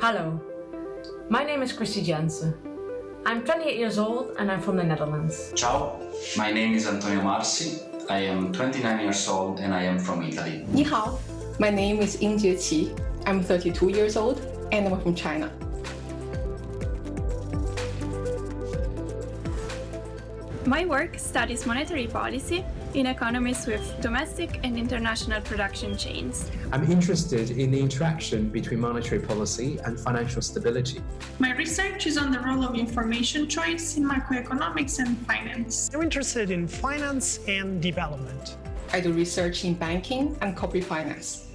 Hello, my name is Christy Jensen. I'm 28 years old and I'm from the Netherlands. Ciao, my name is Antonio Marsi. I am 29 years old and I am from Italy. 你好, my name is Ying Qi. I'm 32 years old and I'm from China. My work studies monetary policy in economies with domestic and international production chains. I'm interested in the interaction between monetary policy and financial stability. My research is on the role of information choice in macroeconomics and finance. I'm interested in finance and development. I do research in banking and corporate finance.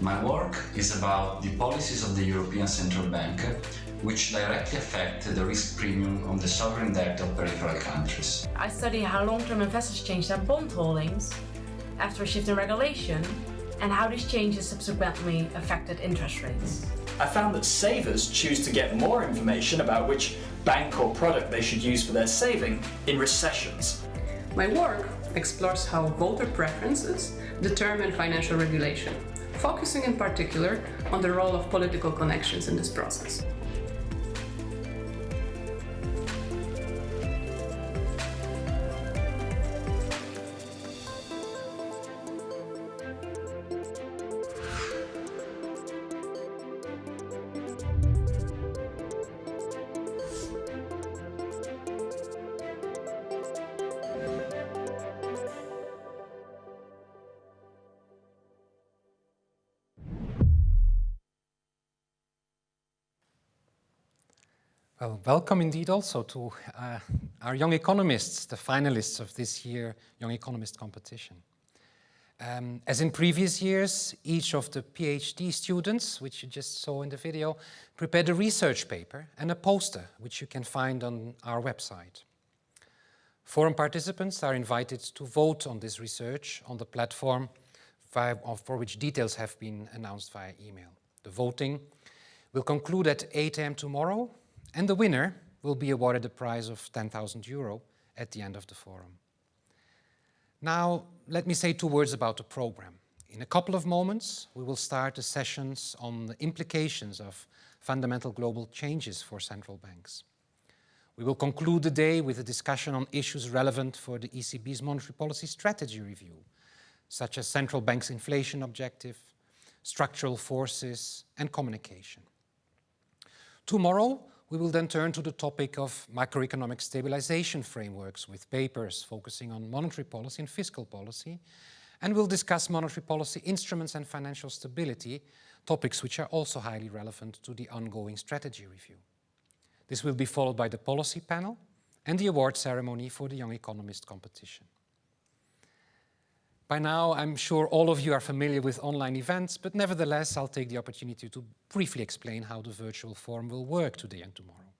My work is about the policies of the European Central Bank which directly affect the risk premium on the sovereign debt of peripheral countries. I study how long-term investors change their bond holdings after a shift in regulation and how these changes subsequently affected interest rates. I found that savers choose to get more information about which bank or product they should use for their saving in recessions. My work explores how voter preferences determine financial regulation, focusing in particular on the role of political connections in this process. Well, welcome indeed also to uh, our young economists, the finalists of this year Young Economist competition. Um, as in previous years, each of the PhD students, which you just saw in the video, prepared a research paper and a poster, which you can find on our website. Forum participants are invited to vote on this research on the platform for which details have been announced via email. The voting will conclude at 8 a.m. tomorrow and the winner will be awarded a prize of 10,000 euro at the end of the forum. Now, let me say two words about the program. In a couple of moments, we will start the sessions on the implications of fundamental global changes for central banks. We will conclude the day with a discussion on issues relevant for the ECB's monetary policy strategy review, such as central bank's inflation objective, structural forces, and communication. Tomorrow, we will then turn to the topic of macroeconomic stabilization frameworks with papers focusing on monetary policy and fiscal policy, and we'll discuss monetary policy instruments and financial stability, topics which are also highly relevant to the ongoing strategy review. This will be followed by the policy panel and the award ceremony for the Young Economist competition. By now, I'm sure all of you are familiar with online events, but nevertheless, I'll take the opportunity to briefly explain how the virtual forum will work today and tomorrow.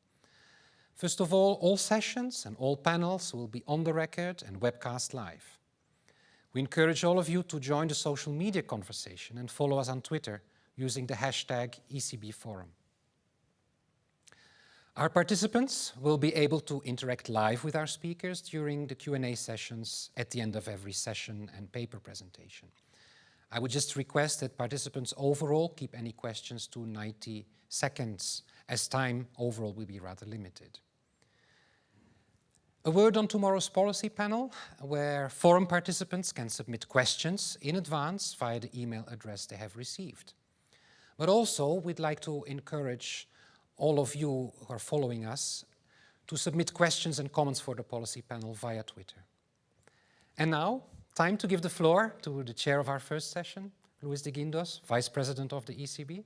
First of all, all sessions and all panels will be on the record and webcast live. We encourage all of you to join the social media conversation and follow us on Twitter using the hashtag ECBForum. Our participants will be able to interact live with our speakers during the Q&A sessions at the end of every session and paper presentation. I would just request that participants overall keep any questions to 90 seconds, as time overall will be rather limited. A word on tomorrow's policy panel, where forum participants can submit questions in advance via the email address they have received. But also, we'd like to encourage all of you who are following us to submit questions and comments for the policy panel via Twitter. And now, time to give the floor to the chair of our first session, Luis de Guindos, Vice President of the ECB.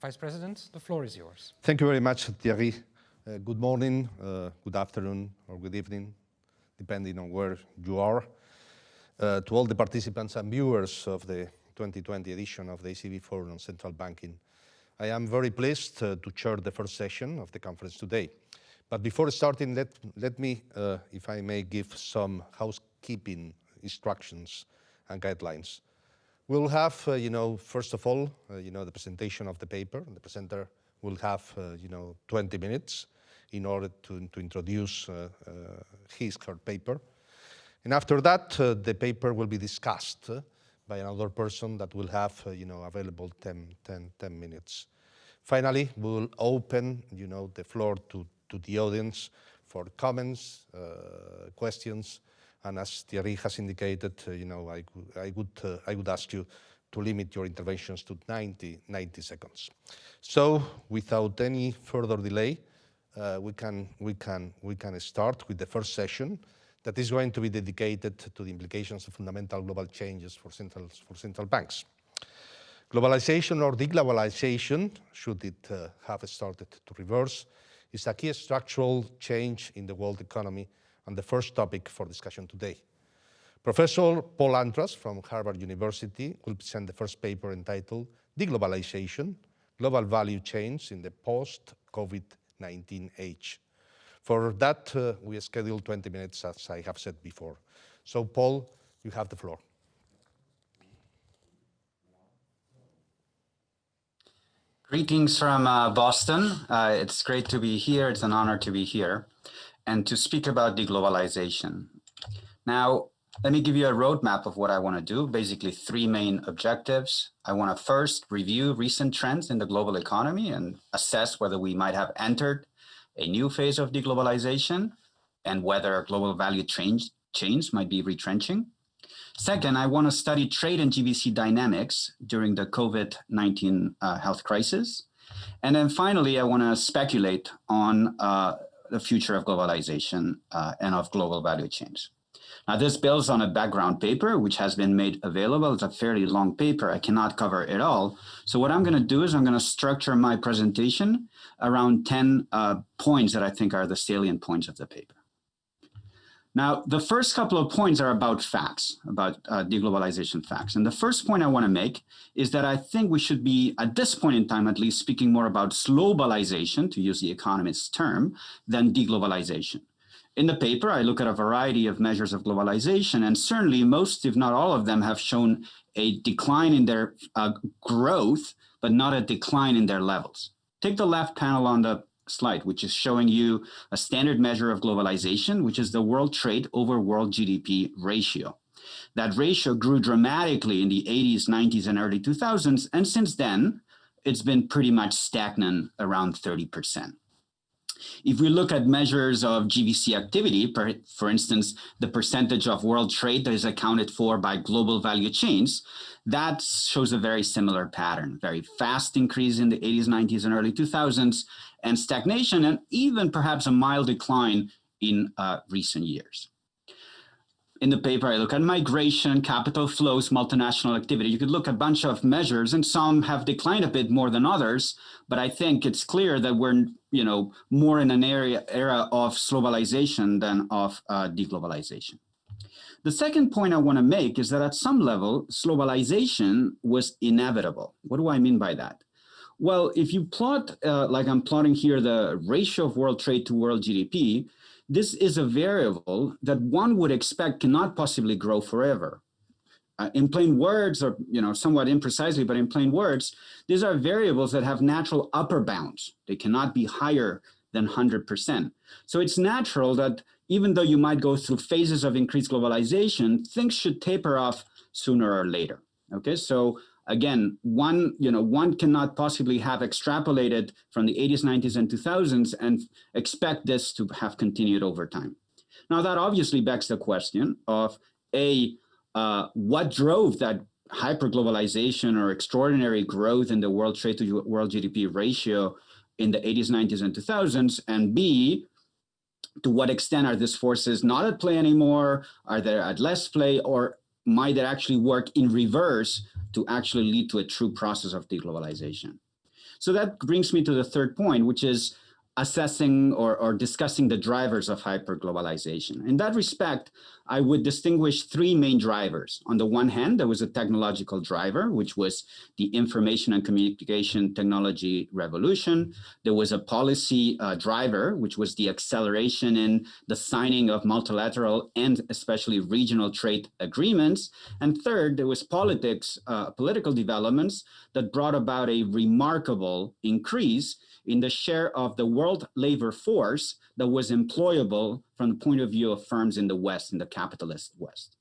Vice President, the floor is yours. Thank you very much, Thierry. Uh, good morning, uh, good afternoon, or good evening, depending on where you are. Uh, to all the participants and viewers of the 2020 edition of the ECB Forum on Central Banking I am very pleased uh, to chair the first session of the conference today. But before starting, let, let me, uh, if I may, give some housekeeping instructions and guidelines. We'll have, uh, you know, first of all, uh, you know, the presentation of the paper. The presenter will have, uh, you know, 20 minutes in order to, to introduce uh, his, her paper. And after that, the paper will be discussed by another person that will have, uh, you know, available 10, 10, 10 minutes. Finally, we'll open, you know, the floor to, to the audience for comments, uh, questions, and as Thierry has indicated, uh, you know, I, I would, uh, I would ask you to limit your interventions to 90, 90 seconds. So, without any further delay, uh, we, can, we, can, we can start with the first session that is going to be dedicated to the implications of fundamental global changes for central, for central banks. Globalization or deglobalization, should it uh, have started to reverse, is a key structural change in the world economy and the first topic for discussion today. Professor Paul Antras from Harvard University will present the first paper entitled Deglobalization, Global Value Chains in the Post-COVID-19 Age. For that, uh, we scheduled 20 minutes, as I have said before. So, Paul, you have the floor. Greetings from uh, Boston. Uh, it's great to be here. It's an honor to be here and to speak about deglobalization. Now, let me give you a roadmap of what I want to do. Basically, three main objectives. I want to first review recent trends in the global economy and assess whether we might have entered a new phase of deglobalization and whether global value change, chains might be retrenching. Second, I want to study trade and GVC dynamics during the COVID-19 uh, health crisis. And then finally, I want to speculate on uh, the future of globalization uh, and of global value chains. This builds on a background paper, which has been made available. It's a fairly long paper. I cannot cover it all. So what I'm going to do is I'm going to structure my presentation around 10 uh, points that I think are the salient points of the paper. Now, the first couple of points are about facts, about uh, deglobalization facts. And the first point I want to make is that I think we should be, at this point in time at least, speaking more about slowbalization, to use the economist's term, than deglobalization. In the paper, I look at a variety of measures of globalization, and certainly most, if not all of them, have shown a decline in their uh, growth, but not a decline in their levels. Take the left panel on the slide, which is showing you a standard measure of globalization, which is the world trade over world GDP ratio. That ratio grew dramatically in the 80s, 90s, and early 2000s, and since then, it's been pretty much stagnant around 30%. If we look at measures of GVC activity, per, for instance, the percentage of world trade that is accounted for by global value chains, that shows a very similar pattern, very fast increase in the 80s, 90s, and early 2000s, and stagnation, and even perhaps a mild decline in uh, recent years. In the paper, I look at migration, capital flows, multinational activity. You could look at a bunch of measures, and some have declined a bit more than others, but I think it's clear that we're you know, more in an area, era of globalization than of uh, deglobalization. The second point I want to make is that at some level, globalization was inevitable. What do I mean by that? Well, if you plot, uh, like I'm plotting here, the ratio of world trade to world GDP, this is a variable that one would expect cannot possibly grow forever. Uh, in plain words, or you know, somewhat imprecisely, but in plain words, these are variables that have natural upper bounds. They cannot be higher than 100%. So it's natural that even though you might go through phases of increased globalization, things should taper off sooner or later. Okay, so again, one, you know, one cannot possibly have extrapolated from the 80s, 90s, and 2000s and expect this to have continued over time. Now that obviously begs the question of A, uh, what drove that hyperglobalization or extraordinary growth in the world trade to world GDP ratio in the 80s, 90s, and 2000s? And B, to what extent are these forces not at play anymore? Are they at less play or might they actually work in reverse to actually lead to a true process of deglobalization? So that brings me to the third point, which is assessing or, or discussing the drivers of hyperglobalization. In that respect, I would distinguish three main drivers. On the one hand, there was a technological driver, which was the information and communication technology revolution. There was a policy uh, driver, which was the acceleration in the signing of multilateral and especially regional trade agreements. And third, there was politics, uh, political developments that brought about a remarkable increase in the share of the world labor force that was employable from the point of view of firms in the West, in the capitalist West.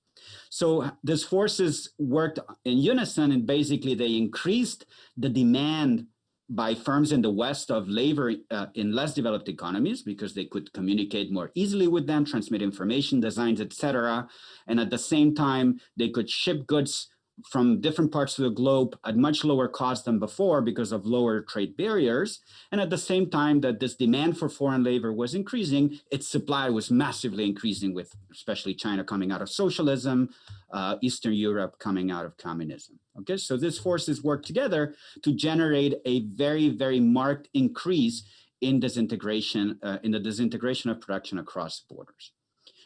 So these forces worked in unison and basically they increased the demand by firms in the West of labor uh, in less developed economies because they could communicate more easily with them, transmit information, designs, etc. And at the same time, they could ship goods from different parts of the globe at much lower cost than before because of lower trade barriers. And at the same time that this demand for foreign labor was increasing, its supply was massively increasing with especially China coming out of socialism, uh, Eastern Europe coming out of communism. Okay, so these forces work together to generate a very, very marked increase in disintegration, uh, in the disintegration of production across borders.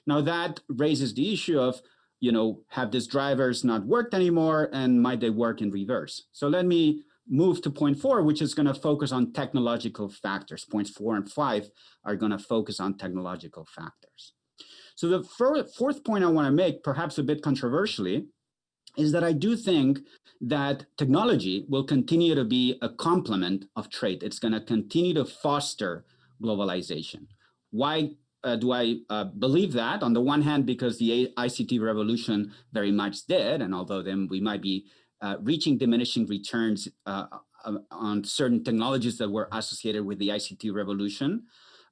Now that raises the issue of you know, have these drivers not worked anymore and might they work in reverse? So let me move to point four, which is gonna focus on technological factors. Points four and five are gonna focus on technological factors. So the fourth point I wanna make, perhaps a bit controversially, is that I do think that technology will continue to be a complement of trade. It's gonna continue to foster globalization. Why uh, do I uh, believe that? On the one hand, because the ICT revolution very much did, and although then we might be uh, reaching diminishing returns uh, uh, on certain technologies that were associated with the ICT revolution,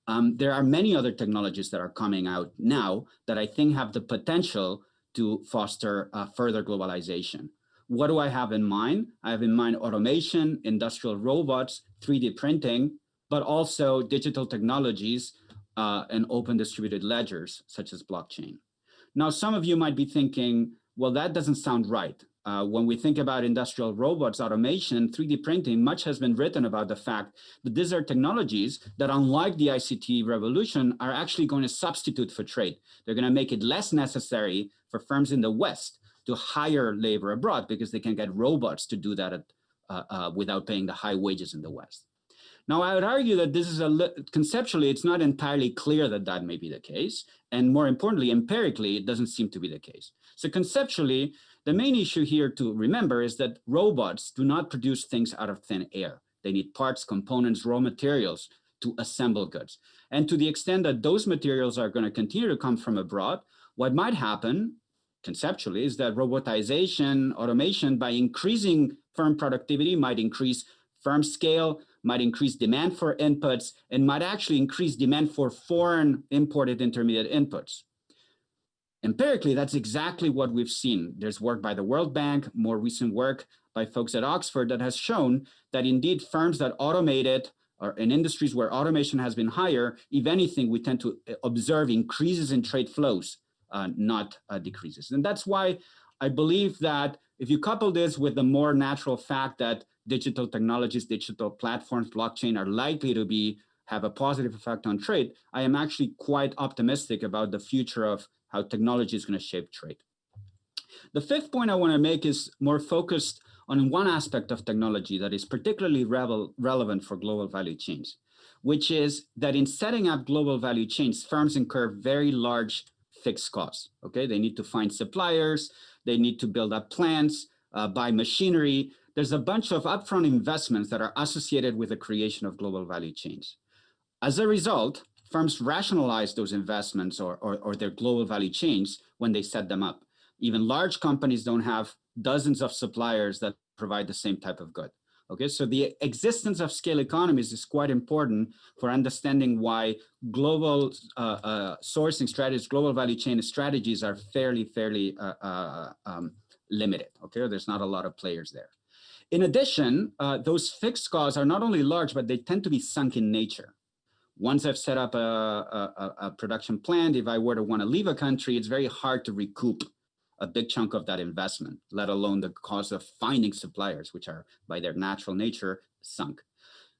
um, there are many other technologies that are coming out now that I think have the potential to foster uh, further globalization. What do I have in mind? I have in mind automation, industrial robots, 3D printing, but also digital technologies uh, and open distributed ledgers, such as blockchain. Now, some of you might be thinking, well, that doesn't sound right. Uh, when we think about industrial robots, automation, 3D printing, much has been written about the fact that these are technologies that, unlike the ICT revolution, are actually going to substitute for trade. They're going to make it less necessary for firms in the West to hire labor abroad because they can get robots to do that at, uh, uh, without paying the high wages in the West. Now, I would argue that this is a conceptually, it's not entirely clear that that may be the case. And more importantly, empirically, it doesn't seem to be the case. So conceptually, the main issue here to remember is that robots do not produce things out of thin air. They need parts, components, raw materials to assemble goods. And to the extent that those materials are going to continue to come from abroad, what might happen conceptually is that robotization, automation, by increasing firm productivity might increase firm scale, might increase demand for inputs, and might actually increase demand for foreign imported intermediate inputs. Empirically, that's exactly what we've seen. There's work by the World Bank, more recent work by folks at Oxford that has shown that indeed firms that automated or in industries where automation has been higher, if anything, we tend to observe increases in trade flows, uh, not uh, decreases. And that's why I believe that if you couple this with the more natural fact that digital technologies, digital platforms, blockchain are likely to be have a positive effect on trade, I am actually quite optimistic about the future of how technology is going to shape trade. The fifth point I want to make is more focused on one aspect of technology that is particularly relevant for global value chains, which is that in setting up global value chains, firms incur very large fixed costs. Okay, they need to find suppliers, they need to build up plants, uh, buy machinery, there's a bunch of upfront investments that are associated with the creation of global value chains. As a result, firms rationalize those investments or, or, or their global value chains when they set them up. Even large companies don't have dozens of suppliers that provide the same type of good. Okay, so the existence of scale economies is quite important for understanding why global uh, uh, sourcing strategies, global value chain strategies are fairly, fairly uh, uh um, limited. Okay, there's not a lot of players there. In addition, uh, those fixed costs are not only large, but they tend to be sunk in nature. Once I've set up a, a, a production plant, if I were to want to leave a country, it's very hard to recoup a big chunk of that investment, let alone the cost of finding suppliers, which are by their natural nature sunk.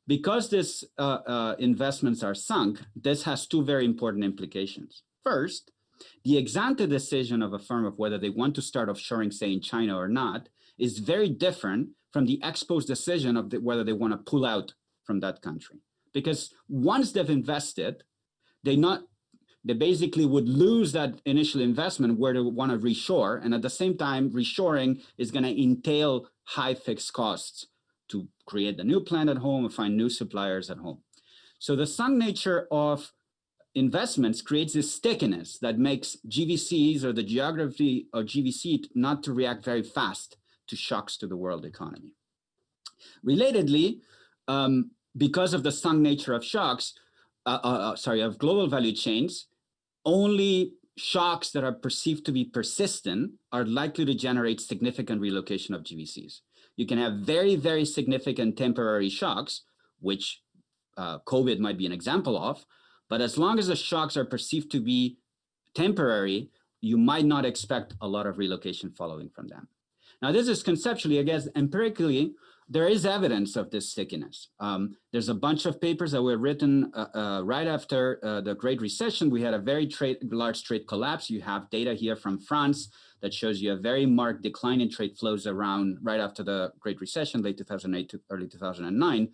Because these uh, uh, investments are sunk, this has two very important implications. First, the ex ante decision of a firm of whether they want to start offshoring, say in China or not, is very different from the ex post decision of the, whether they want to pull out from that country. Because once they've invested, they not they basically would lose that initial investment where they want to reshore. And at the same time, reshoring is going to entail high fixed costs to create the new plant at home and find new suppliers at home. So the sunk nature of investments creates this stickiness that makes GVCs or the geography of GVC not to react very fast to shocks to the world economy. Relatedly, um, because of the sunk nature of shocks, uh, uh, uh, sorry, of global value chains, only shocks that are perceived to be persistent are likely to generate significant relocation of GVCs. You can have very, very significant temporary shocks, which uh, COVID might be an example of, but as long as the shocks are perceived to be temporary, you might not expect a lot of relocation following from them. Now, this is conceptually, I guess, empirically, there is evidence of this stickiness. Um, there's a bunch of papers that were written uh, uh, right after uh, the Great Recession. We had a very trade, large trade collapse. You have data here from France that shows you a very marked decline in trade flows around right after the Great Recession, late 2008 to early 2009.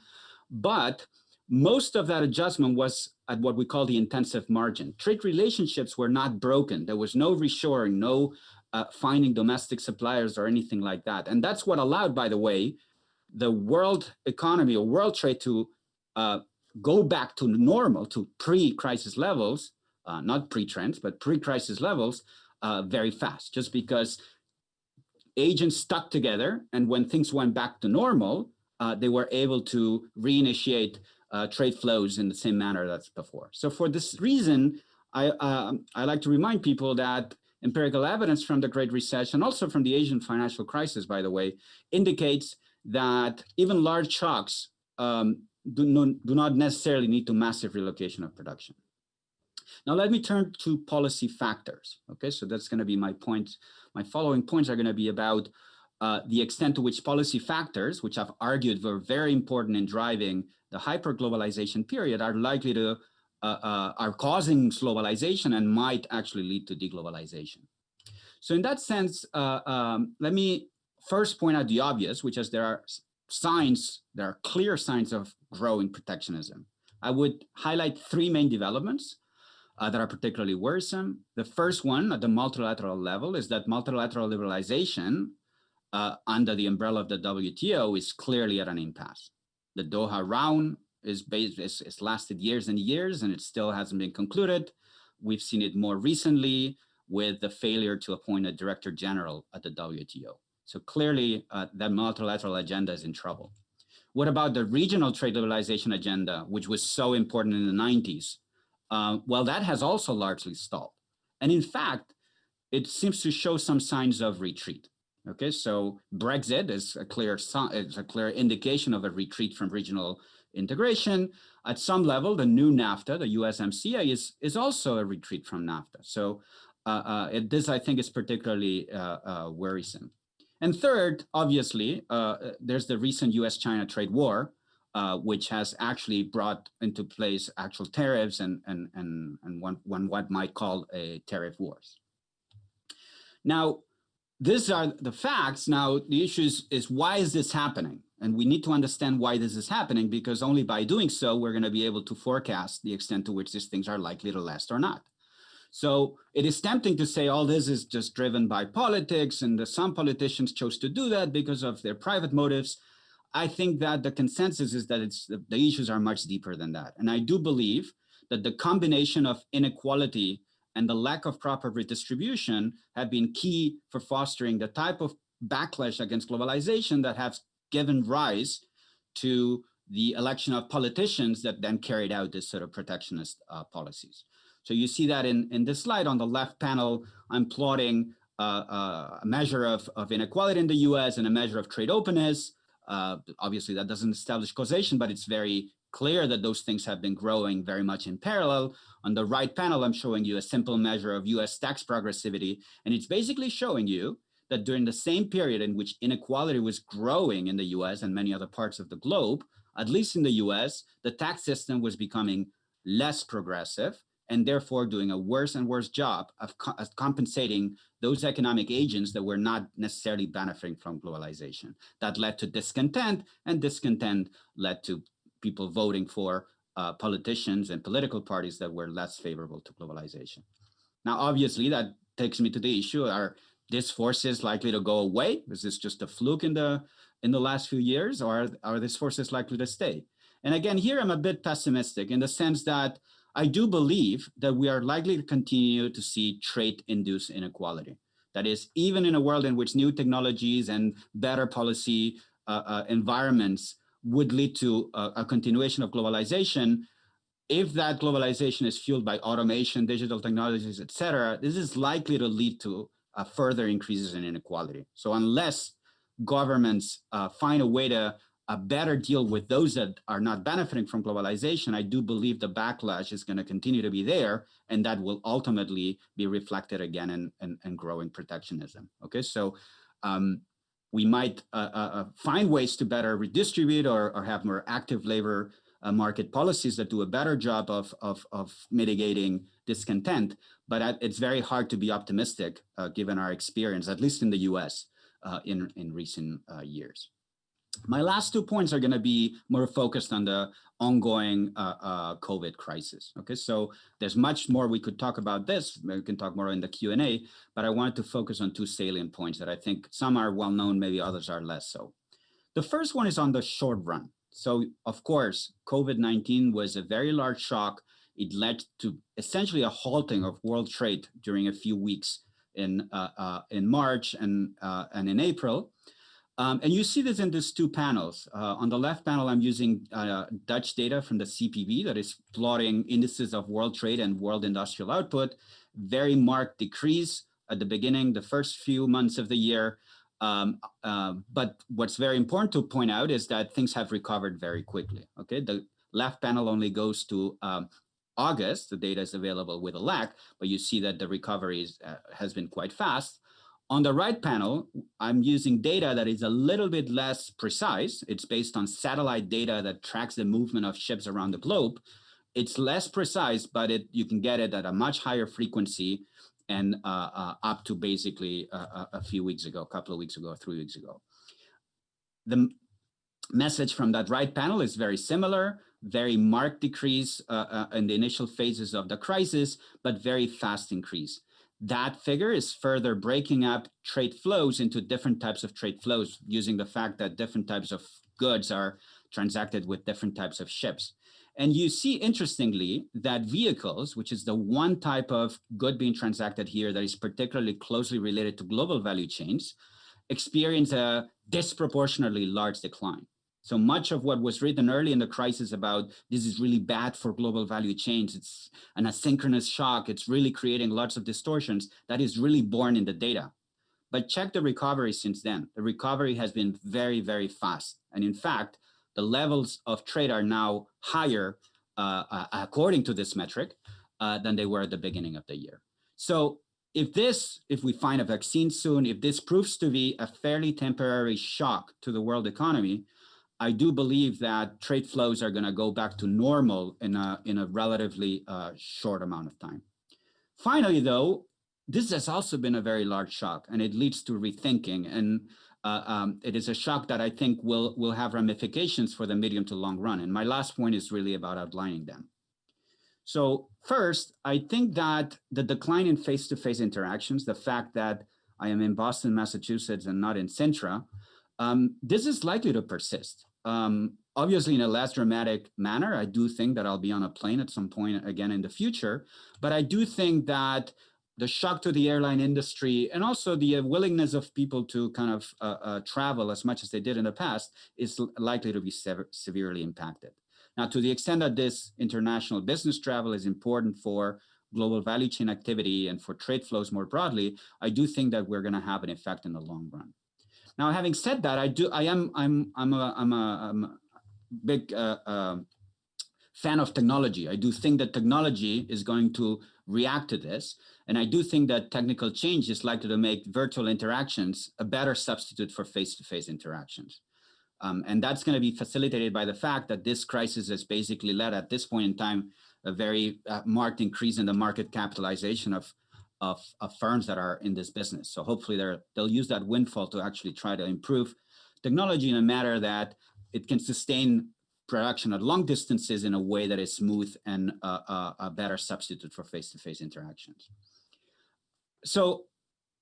But most of that adjustment was at what we call the intensive margin. Trade relationships were not broken. There was no reshoring, no uh, finding domestic suppliers or anything like that. And that's what allowed, by the way, the world economy or world trade to uh, go back to normal, to pre-crisis levels, uh, not pre-trends, but pre-crisis levels uh, very fast, just because agents stuck together. And when things went back to normal, uh, they were able to reinitiate uh, trade flows in the same manner that's before. So for this reason, I, um, I like to remind people that empirical evidence from the Great Recession, also from the Asian financial crisis, by the way, indicates that even large shocks um, do, no, do not necessarily need to massive relocation of production. Now let me turn to policy factors. Okay, so that's going to be my point. My following points are going to be about uh, the extent to which policy factors, which I've argued were very important in driving the hyperglobalization period, are likely to uh, uh, are causing globalization and might actually lead to deglobalization. So in that sense, uh, um, let me first point out the obvious, which is there are signs, there are clear signs of growing protectionism. I would highlight three main developments uh, that are particularly worrisome. The first one at the multilateral level is that multilateral liberalization uh, under the umbrella of the WTO is clearly at an impasse. The Doha round is, based, is, is lasted years and years and it still hasn't been concluded. We've seen it more recently with the failure to appoint a director general at the WTO. So clearly uh, that multilateral agenda is in trouble. What about the regional trade liberalization agenda, which was so important in the 90s? Uh, well, that has also largely stalled. And in fact, it seems to show some signs of retreat. Okay, so Brexit is a clear is a clear indication of a retreat from regional integration. At some level, the new NAFTA, the USMCA, is is also a retreat from NAFTA. So uh, uh, this, I think, is particularly uh, uh worrisome. And third, obviously, uh, there's the recent US-China trade war, which has actually brought into place actual tariffs and, and, and, and one, one what might call a tariff wars. Now, these are the facts. Now, the issue is, is why is this happening? And we need to understand why this is happening because only by doing so, we're going to be able to forecast the extent to which these things are likely to last or not. So it is tempting to say all this is just driven by politics and the, some politicians chose to do that because of their private motives. I think that the consensus is that it's the, the issues are much deeper than that. And I do believe that the combination of inequality and the lack of proper redistribution have been key for fostering the type of backlash against globalization that has given rise to the election of politicians that then carried out this sort of protectionist uh, policies. So you see that in, in this slide on the left panel, I'm plotting uh, uh, a measure of, of inequality in the US and a measure of trade openness. Uh, obviously, that doesn't establish causation, but it's very clear that those things have been growing very much in parallel. On the right panel, I'm showing you a simple measure of US tax progressivity, and it's basically showing you that during the same period in which inequality was growing in the US and many other parts of the globe, at least in the US, the tax system was becoming less progressive and therefore doing a worse and worse job of, co of, compensating those economic agents that were not necessarily benefiting from globalization. That led to discontent, and discontent led to people voting for uh, politicians and political parties that were less favorable to globalization. Now, obviously, that takes me to the issue, are these forces likely to go away? Is this just a fluke in the, in the last few years, or are, these forces likely to stay? And again, here I'm a bit pessimistic in the sense that I do believe that we are likely to continue to see trade-induced inequality. That is, even in a world in which new technologies and better policy uh, uh, environments would lead to a, a continuation of globalization, if that globalization is fueled by automation, digital technologies, et cetera, this is likely to lead to uh, further increases in inequality. So unless governments uh, find a way to a better deal with those that are not benefiting from globalization, I do believe the backlash is going to continue to be there, and that will ultimately be reflected again in, in, in growing protectionism. Okay, so um, we might uh, uh, uh find ways to better redistribute or, or have more active labor uh, market policies that do a better job of, of, of mitigating discontent, but it's very hard to be optimistic uh, given our experience, at least in the US, uh, in, in recent years. My last two points are going to be more focused on the ongoing uh, uh, COVID crisis. Okay, so there's much more we could talk about this. We can talk more in the Q&A, but I wanted to focus on two salient points that I think some are well known, maybe others are less so. The first one is on the short run. So of course, COVID-19 was a very large shock. It led to essentially a halting of world trade during a few weeks in, uh, uh in March and, uh, and in April. Um, and you see this in these two panels. Uh, on the left panel, I'm using uh, Dutch data from the CPB that is plotting indices of world trade and world industrial output. Very marked decrease at the beginning, the first few months of the year. Um, uh, but what's very important to point out is that things have recovered very quickly. Okay, the left panel only goes to um, August. The data is available with a lag, but you see that the recovery is, uh, has been quite fast. On the right panel, I'm using data that is a little bit less precise. It's based on satellite data that tracks the movement of ships around the globe. It's less precise, but it, you can get it at a much higher frequency and uh, uh, up to basically a, a, few weeks ago, a couple of weeks ago, three weeks ago. The message from that right panel is very similar, very marked decrease uh, uh in the initial phases of the crisis, but very fast increase. That figure is further breaking up trade flows into different types of trade flows using the fact that different types of goods are transacted with different types of ships. And you see, interestingly, that vehicles, which is the one type of good being transacted here that is particularly closely related to global value chains, experience a disproportionately large decline. So much of what was written early in the crisis about this is really bad for global value chains, it's an asynchronous shock, it's really creating lots of distortions, that is really born in the data. But check the recovery since then. The recovery has been very, very fast. And in fact, the levels of trade are now higher, uh, uh, according to this metric, uh, than they were at the beginning of the year. So if this, if we find a vaccine soon, if this proves to be a fairly temporary shock to the world economy, I do believe that trade flows are going to go back to normal in a, in a relatively uh, short amount of time. Finally, though, this has also been a very large shock and it leads to rethinking. And uh, um, it is a shock that I think will, will have ramifications for the medium to long run. And my last point is really about outlining them. So first, I think that the decline in face-to-face -face interactions, the fact that I am in Boston, Massachusetts, and not in Sintra, um, this is likely to persist. Um, obviously in a less dramatic manner, I do think that I'll be on a plane at some point again in the future, but I do think that the shock to the airline industry and also the uh, willingness of people to kind of uh, uh, travel as much as they did in the past is likely to be sever severely impacted. Now, to the extent that this international business travel is important for global value chain activity and for trade flows more broadly, I do think that we're going to have an effect in the long run. Now, having said that, I do, I am, I'm, I'm a, I'm a, I'm a big uh, uh, fan of technology. I do think that technology is going to react to this. And I do think that technical change is likely to make virtual interactions a better substitute for face-to-face -face interactions. Um, and that's going to be facilitated by the fact that this crisis has basically led at this point in time a very uh, marked increase in the market capitalization of of, of firms that are in this business. So hopefully they're, they'll use that windfall to actually try to improve technology in a manner that it can sustain production at long distances in a way that is smooth and a better substitute for face-to-face -face interactions. So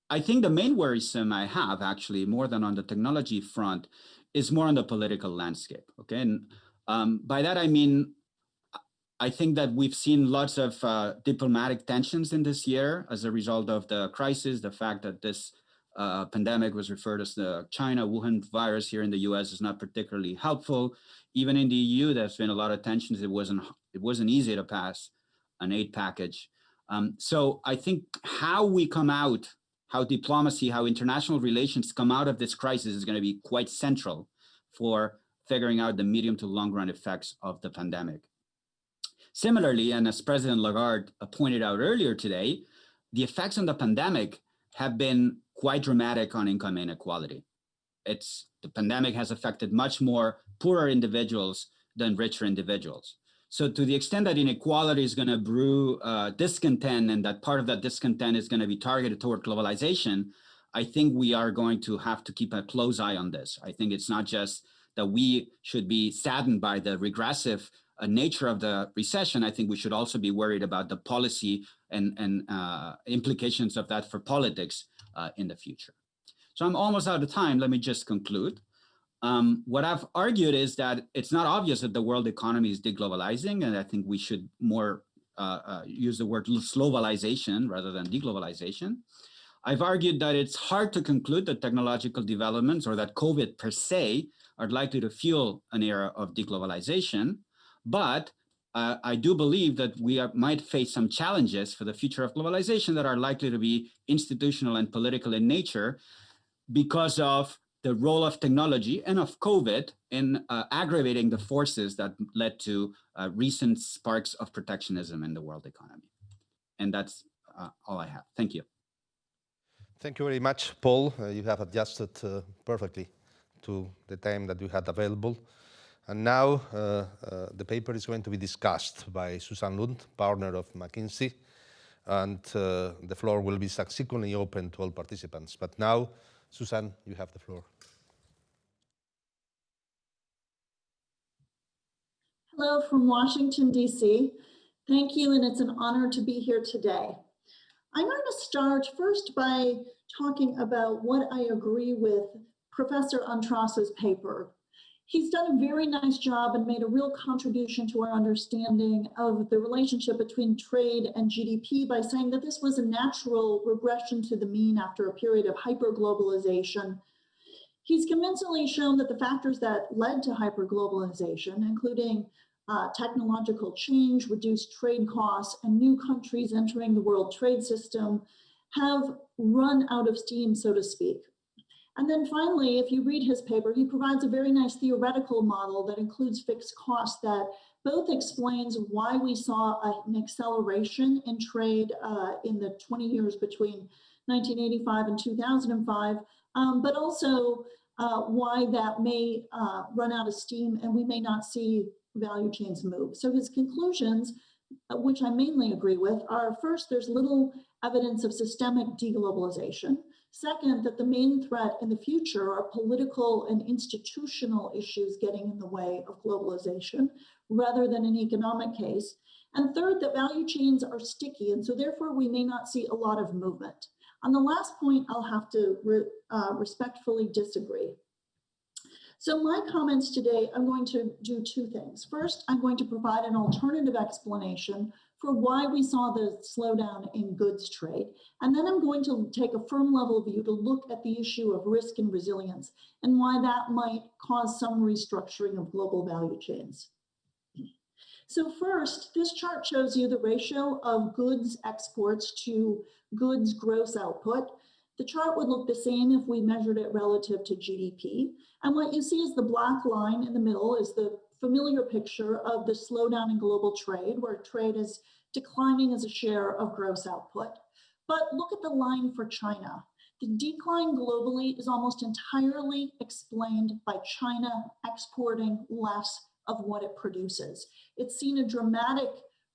I think the main worrisome I have actually more than on the technology front is more on the political landscape. Okay, and um, by that I mean I think that we've seen lots of uh, diplomatic tensions in this year as a result of the crisis, the fact that this uh, pandemic was referred as the China Wuhan virus here in the US is not particularly helpful. Even in the EU, there's been a lot of tensions. It wasn't, it wasn't easy to pass an aid package. Um, so I think how we come out, how diplomacy, how international relations come out of this crisis is going to be quite central for figuring out the medium to long run effects of the pandemic. Similarly, and as President Lagarde pointed out earlier today, the effects on the pandemic have been quite dramatic on income inequality. It's the pandemic has affected much more poorer individuals than richer individuals. So to the extent that inequality is going to brew uh, discontent and that part of that discontent is going to be targeted toward globalization, I think we are going to have to keep a close eye on this. I think it's not just that we should be saddened by the regressive uh, nature of the recession, I think we should also be worried about the policy and, and uh, implications of that for politics uh, in the future. So I'm almost out of time. Let me just conclude. Um, what I've argued is that it's not obvious that the world economy is deglobalizing, and I think we should more uh, uh, use the word slowbalization rather than deglobalization. I've argued that it's hard to conclude that technological developments or that COVID per se are likely to fuel an era of deglobalization. But uh, I do believe that we are, might face some challenges for the future of globalization that are likely to be institutional and political in nature because of the role of technology and of COVID in uh, aggravating the forces that led to uh, recent sparks of protectionism in the world economy. And that's uh, all I have. Thank you. Thank you very much, Paul. Uh, you have adjusted uh, perfectly to the time that you had available. And now uh, uh, the paper is going to be discussed by Susan Lund, partner of McKinsey, and uh, the floor will be subsequently open to all participants. But now, Susan, you have the floor. Hello from Washington, D.C. Thank you, and it's an honor to be here today. I'm going to start first by talking about what I agree with Professor Antras's paper he's done a very nice job and made a real contribution to our understanding of the relationship between trade and GDP by saying that this was a natural regression to the mean after a period of hyperglobalization. He's convincingly shown that the factors that led to hyperglobalization, including uh, technological change, reduced trade costs, and new countries entering the world trade system, have run out of steam, so to speak. And then finally, if you read his paper, he provides a very nice theoretical model that includes fixed costs that both explains why we saw an acceleration in trade uh, in the 20 years between 1985 and 2005, um, but also uh, why that may uh, run out of steam and we may not see value chains move. So his conclusions, uh, which I mainly agree with, are first, there's little evidence of systemic deglobalization. Second, that the main threat in the future are political and institutional issues getting in the way of globalization rather than an economic case. And third, that value chains are sticky, and so therefore we may not see a lot of movement. On the last point, I'll have to re, uh, respectfully disagree. So my comments today, I'm going to do two things. First, I'm going to provide an alternative explanation for why we saw the slowdown in goods trade. And then I'm going to take a firm level view to look at the issue of risk and resilience and why that might cause some restructuring of global value chains. So first, this chart shows you the ratio of goods exports to goods gross output. The chart would look the same if we measured it relative to GDP. And what you see is the black line in the middle is the familiar picture of the slowdown in global trade, where trade is declining as a share of gross output. But look at the line for China. The decline globally is almost entirely explained by China exporting less of what it produces. It's seen a dramatic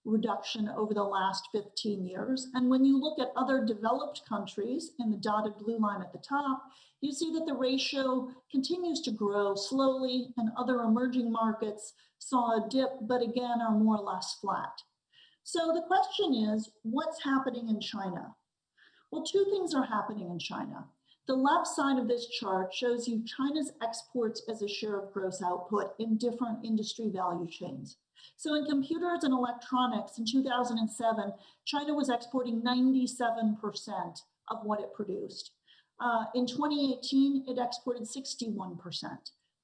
reduction over the last 15 years. And when you look at other developed countries in the dotted blue line at the top, you see that the ratio continues to grow slowly and other emerging markets saw a dip, but again are more or less flat. So the question is, what's happening in China? Well, two things are happening in China. The left side of this chart shows you China's exports as a share of gross output in different industry value chains. So in computers and electronics in 2007, China was exporting 97% of what it produced. Uh, in 2018, it exported 61%.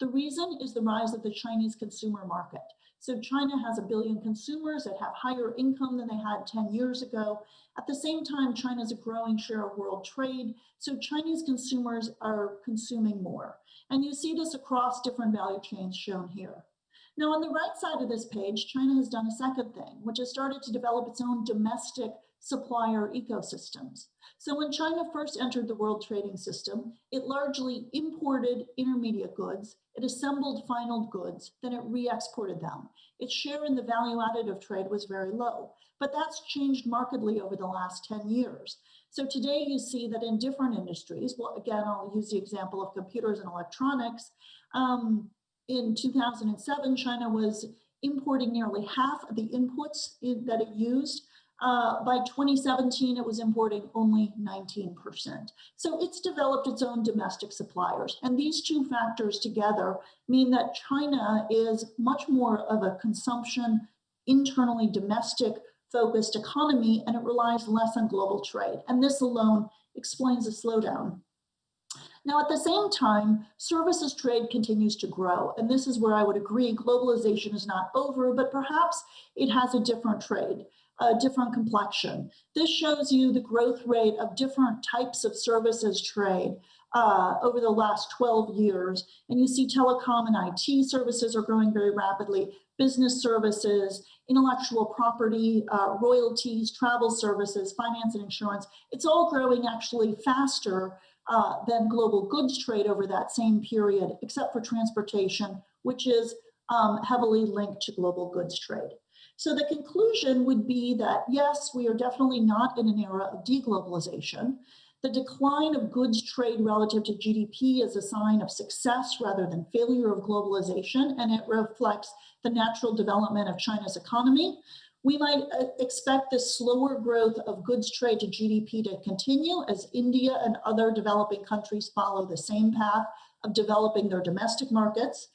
The reason is the rise of the Chinese consumer market. So China has a billion consumers that have higher income than they had 10 years ago. At the same time, China is a growing share of world trade. So Chinese consumers are consuming more. And you see this across different value chains shown here. Now, on the right side of this page, China has done a second thing, which has started to develop its own domestic supplier ecosystems. So when China first entered the world trading system, it largely imported intermediate goods, it assembled final goods, then it re-exported them. Its share in the value added of trade was very low, but that's changed markedly over the last 10 years. So today you see that in different industries, well, again, I'll use the example of computers and electronics. Um, in 2007, China was importing nearly half of the inputs in, that it used uh, by 2017, it was importing only 19%. So it's developed its own domestic suppliers. And these two factors together mean that China is much more of a consumption, internally domestic focused economy, and it relies less on global trade. And this alone explains the slowdown. Now, at the same time, services trade continues to grow. And this is where I would agree globalization is not over, but perhaps it has a different trade a different complexion. This shows you the growth rate of different types of services trade uh, over the last 12 years. And you see telecom and IT services are growing very rapidly, business services, intellectual property, uh, royalties, travel services, finance and insurance. It's all growing actually faster uh, than global goods trade over that same period, except for transportation, which is um, heavily linked to global goods trade. So the conclusion would be that yes, we are definitely not in an era of deglobalization. The decline of goods trade relative to GDP is a sign of success rather than failure of globalization, and it reflects the natural development of China's economy. We might uh, expect this slower growth of goods trade to GDP to continue as India and other developing countries follow the same path of developing their domestic markets.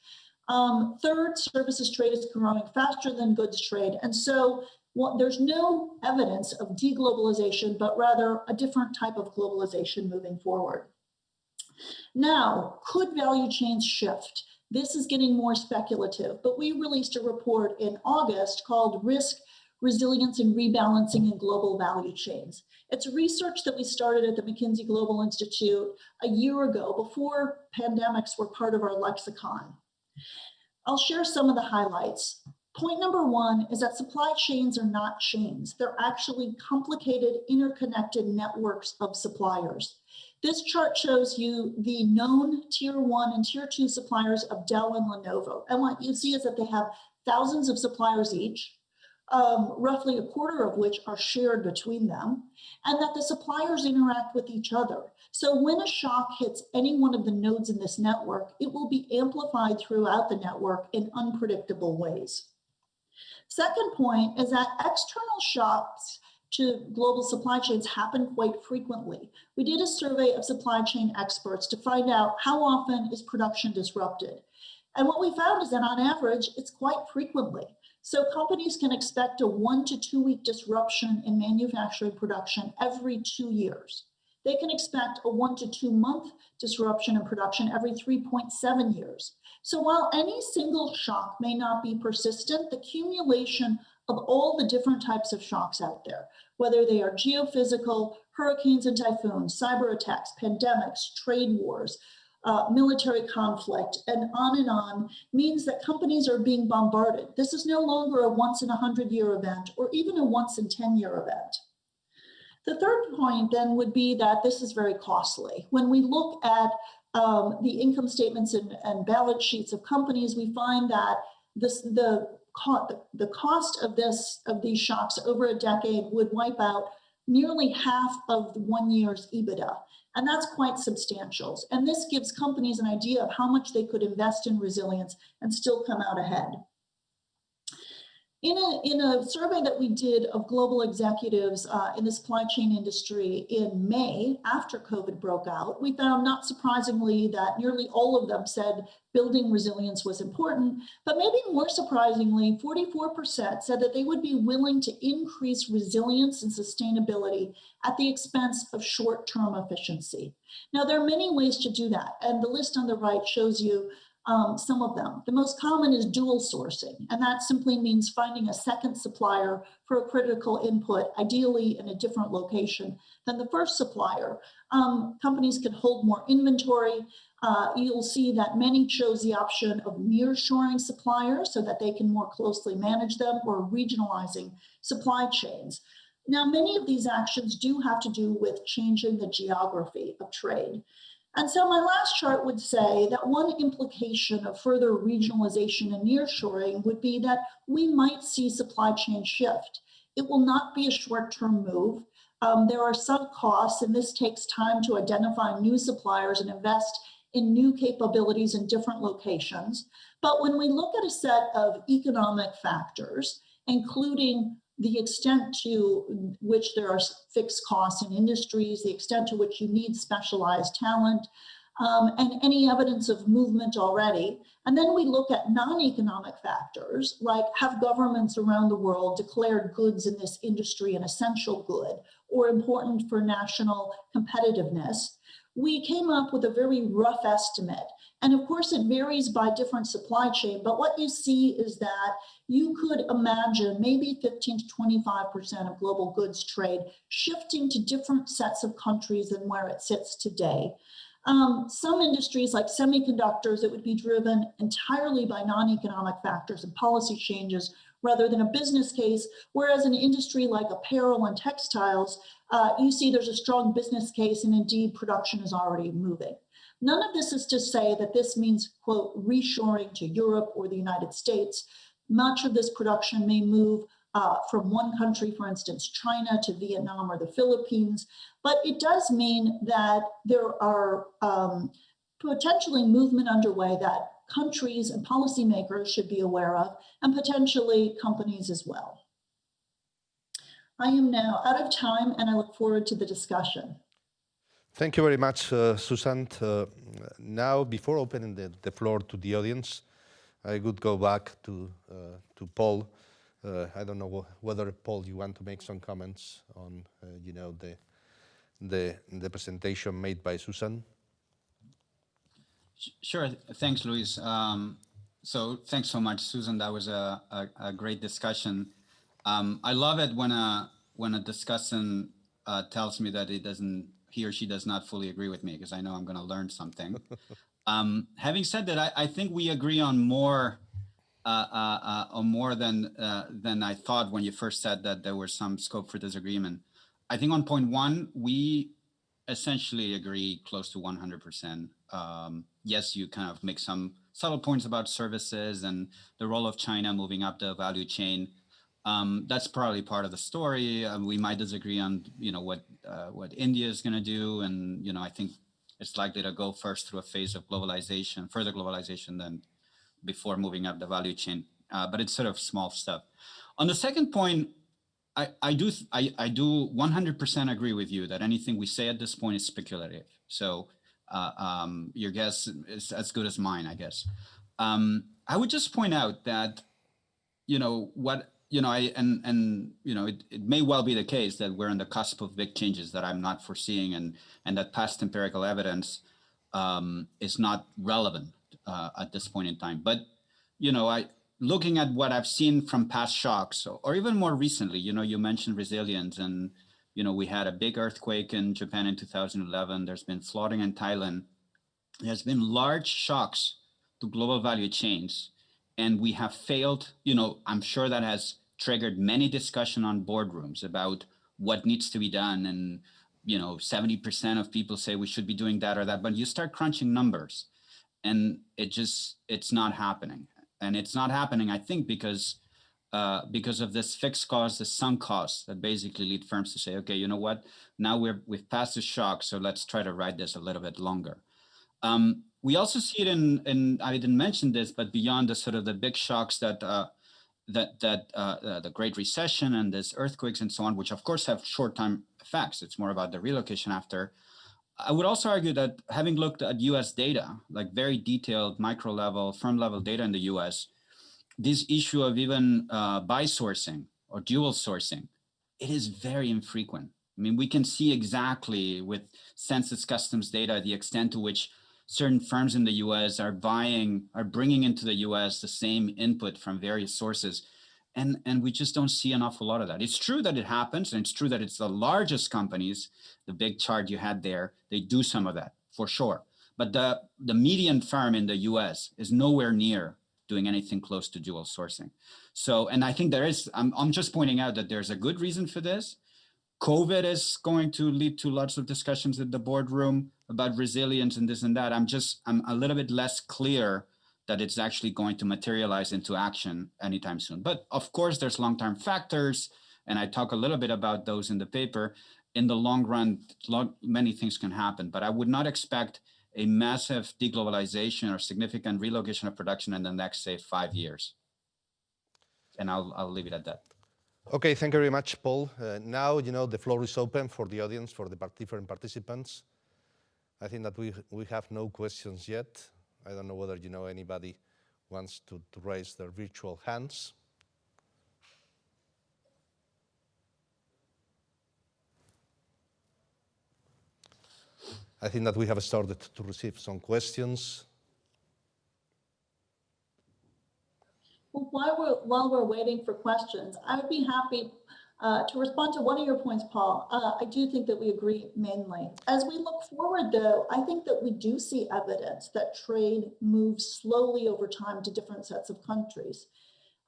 Um, third, services trade is growing faster than goods trade. And so well, there's no evidence of deglobalization, but rather a different type of globalization moving forward. Now, could value chains shift? This is getting more speculative, but we released a report in August called Risk, Resilience and Rebalancing in Global Value Chains. It's research that we started at the McKinsey Global Institute a year ago before pandemics were part of our lexicon. I'll share some of the highlights. Point number one is that supply chains are not chains. They're actually complicated, interconnected networks of suppliers. This chart shows you the known tier one and tier two suppliers of Dell and Lenovo. And what you see is that they have thousands of suppliers each um, roughly a quarter of which are shared between them, and that the suppliers interact with each other. So when a shock hits any one of the nodes in this network, it will be amplified throughout the network in unpredictable ways. Second point is that external shocks to global supply chains happen quite frequently. We did a survey of supply chain experts to find out how often is production disrupted. And what we found is that on average, it's quite frequently. So companies can expect a one to two week disruption in manufacturing production every two years. They can expect a one to two month disruption in production every 3.7 years. So while any single shock may not be persistent, the accumulation of all the different types of shocks out there, whether they are geophysical, hurricanes and typhoons, cyber attacks, pandemics, trade wars, uh, military conflict, and on and on, means that companies are being bombarded. This is no longer a once in a hundred year event or even a once in 10 year event. The third point then would be that this is very costly. When we look at um, the income statements and, and, balance sheets of companies, we find that this, the, the cost of this of these shocks over a decade would wipe out nearly half of the one year's EBITDA. And that's quite substantial. And this gives companies an idea of how much they could invest in resilience and still come out ahead. In a, in a survey that we did of global executives uh, in the supply chain industry in May, after COVID broke out, we found not surprisingly that nearly all of them said building resilience was important, but maybe more surprisingly, 44% said that they would be willing to increase resilience and sustainability at the expense of short-term efficiency. Now, there are many ways to do that, and the list on the right shows you um, some of them. The most common is dual sourcing, and that simply means finding a second supplier for a critical input, ideally in a different location than the first supplier. Um, companies can hold more inventory. Uh, you'll see that many chose the option of nearshoring suppliers so that they can more closely manage them or regionalizing supply chains. Now, many of these actions do have to do with changing the geography of trade. And so my last chart would say that one implication of further regionalization and nearshoring would be that we might see supply chain shift. It will not be a short-term move. Um, there are some costs, and this takes time to identify new suppliers and invest in new capabilities in different locations. But when we look at a set of economic factors, including the extent to which there are fixed costs in industries, the extent to which you need specialized talent, um, and any evidence of movement already. And then we look at non-economic factors, like have governments around the world declared goods in this industry an essential good or important for national competitiveness. We came up with a very rough estimate and of course, it varies by different supply chain, but what you see is that you could imagine maybe 15 to 25% of global goods trade shifting to different sets of countries than where it sits today. Um, some industries like semiconductors, it would be driven entirely by non-economic factors and policy changes rather than a business case, whereas an industry like apparel and textiles, uh, you see there's a strong business case and indeed production is already moving. None of this is to say that this means, quote, reshoring to Europe or the United States. Much of this production may move uh, from one country, for instance, China to Vietnam or the Philippines, but it does mean that there are um, potentially movement underway that countries and policymakers should be aware of, and potentially companies as well. I am now out of time and I look forward to the discussion. Thank you very much, uh, Susan. Uh, now, before opening the, the, floor to the audience, I would go back to, uh, to Paul. Uh, I don't know whether, Paul, you want to make some comments on, uh, you know, the, the, the presentation made by Susan. Sure. Thanks, Luis. Um, so thanks so much, Susan. That was a, a, a great discussion. Um, I love it when a when a discussant uh, tells me that it doesn't he or she does not fully agree with me because I know I'm going to learn something. um, having said that, I, I, think we agree on more uh, uh, uh, more than uh, than I thought when you first said that there was some scope for disagreement. I think on point one, we essentially agree close to 100%. Um, yes, you kind of make some subtle points about services and the role of China moving up the value chain. Um, that's probably part of the story. Uh, we might disagree on, you know, what uh, what India is going to do, and you know, I think it's likely to go first through a phase of globalization, further globalization, than before moving up the value chain. Uh, but it's sort of small stuff. On the second point, I, I do I, I do 100% agree with you that anything we say at this point is speculative. So uh, um, your guess is as good as mine, I guess. Um, I would just point out that, you know, what you know, I and and you know, it, it may well be the case that we're on the cusp of big changes that I'm not foreseeing, and and that past empirical evidence um, is not relevant uh, at this point in time. But you know, I looking at what I've seen from past shocks, or, or even more recently, you know, you mentioned resilience, and you know, we had a big earthquake in Japan in 2011. There's been flooding in Thailand. There's been large shocks to global value chains and we have failed you know i'm sure that has triggered many discussion on boardrooms about what needs to be done. And you know 70% of people say we should be doing that or that but you start crunching numbers and it just it's not happening. And it's not happening i think because uh, because of this fixed cost, the sunk costs that basically lead firms to say, okay, you know what, now we're, we've passed the shock, so let's try to ride this a little bit longer. Um, we also see it in, in, I didn't mention this, but beyond the sort of the big shocks that uh, that that uh, uh, the Great Recession and this earthquakes and so on, which of course have short-term effects. It's more about the relocation after. I would also argue that having looked at US data, like very detailed micro level, firm level data in the US, this issue of even uh, by sourcing or dual sourcing, it is very infrequent. I mean, we can see exactly with census customs data the extent to which certain firms in the US are buying, are bringing into the US the same input from various sources. And, and we just don't see an awful lot of that. It's true that it happens, and it's true that it's the largest companies, the big chart you had there, they do some of that, for sure. But the, the median firm in the US is nowhere near doing anything close to dual sourcing. So, and I think there is, I'm, I'm just pointing out that there's a good reason for this. COVID is going to lead to lots of discussions at the boardroom about resilience and this and that. I'm just, I'm a little bit less clear that it's actually going to materialize into action anytime soon. But of course, there's long-term factors, and I talk a little bit about those in the paper. In the long run, many things can happen, but I would not expect a massive deglobalization or significant relocation of production in the next, say, five years. And I'll, I'll leave it at that. Okay, thank you very much, Paul. Uh, now, you know, the floor is open for the audience, for the different participants. I think that we, we have no questions yet. I don't know whether, you know, anybody wants to, to raise their virtual hands. I think that we have started to receive some questions. Well, while we're, while we're waiting for questions, I would be happy uh, to respond to one of your points, Paul. Uh, I do think that we agree mainly. As we look forward, though, I think that we do see evidence that trade moves slowly over time to different sets of countries.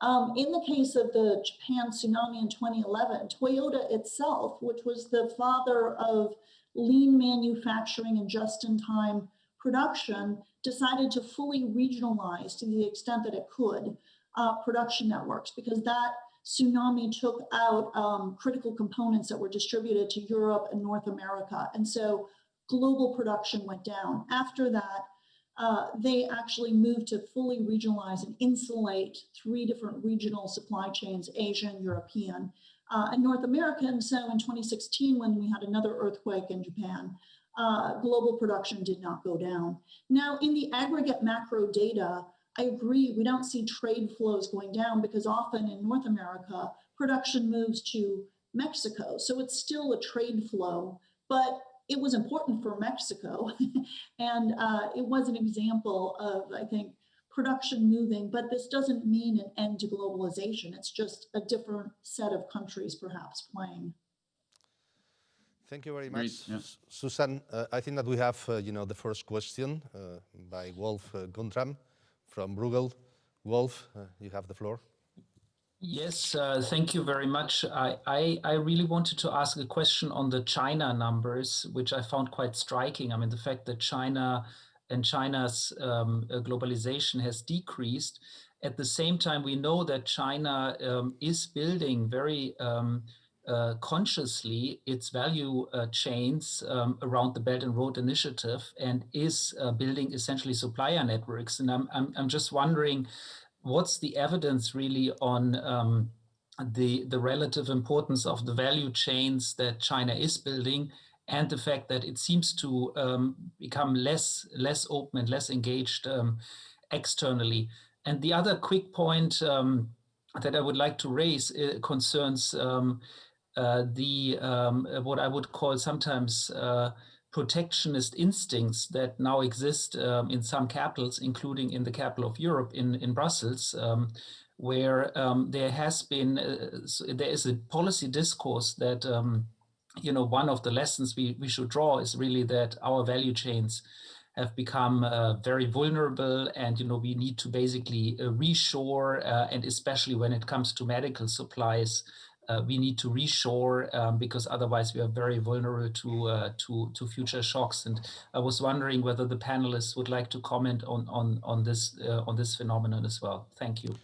Um, in the case of the Japan tsunami in 2011, Toyota itself, which was the father of lean manufacturing and just-in-time production, decided to fully regionalize to the extent that it could uh, production networks because that tsunami took out um, critical components that were distributed to Europe and North America. And so global production went down. After that, uh, they actually moved to fully regionalize and insulate three different regional supply chains, Asian, European, uh, and North American. So in 2016, when we had another earthquake in Japan, uh, global production did not go down. Now, in the aggregate macro data, I agree, we don't see trade flows going down because often in North America, production moves to Mexico. So it's still a trade flow, but it was important for Mexico. and uh, it was an example of, I think, production moving, but this doesn't mean an end to globalization. It's just a different set of countries perhaps playing. Thank you very much, yeah. Susan. Uh, I think that we have, uh, you know, the first question uh, by Wolff uh, Guntram from Bruegel. Wolff, uh, you have the floor. Yes, uh, thank you very much. I, I, I, really wanted to ask a question on the China numbers, which I found quite striking. I mean, the fact that China and China's um, uh, globalization has decreased. At the same time, we know that China um, is building very um, uh, consciously its value uh, chains um, around the Belt and Road Initiative and is uh, building essentially supplier networks. And I'm, I'm, I'm, just wondering, what's the evidence really on um, the, the relative importance of the value chains that China is building and the fact that it seems to um, become less, less open and less engaged um, externally. And the other quick point um, that I would like to raise uh, concerns um, the um, uh, what I would call sometimes uh, protectionist instincts that now exist um, in some capitals, including in the capital of Europe, in in Brussels, um, where um, there has been uh, there is a policy discourse that um, you know one of the lessons we we should draw is really that our value chains have become uh, very vulnerable and you know we need to basically uh, reshore uh, and especially when it comes to medical supplies uh, we need to reshore um, because otherwise we are very vulnerable to, uh, to, to future shocks. And I was wondering whether the panelists would like to comment on, on, on, this, uh, on this phenomenon as well. Thank you.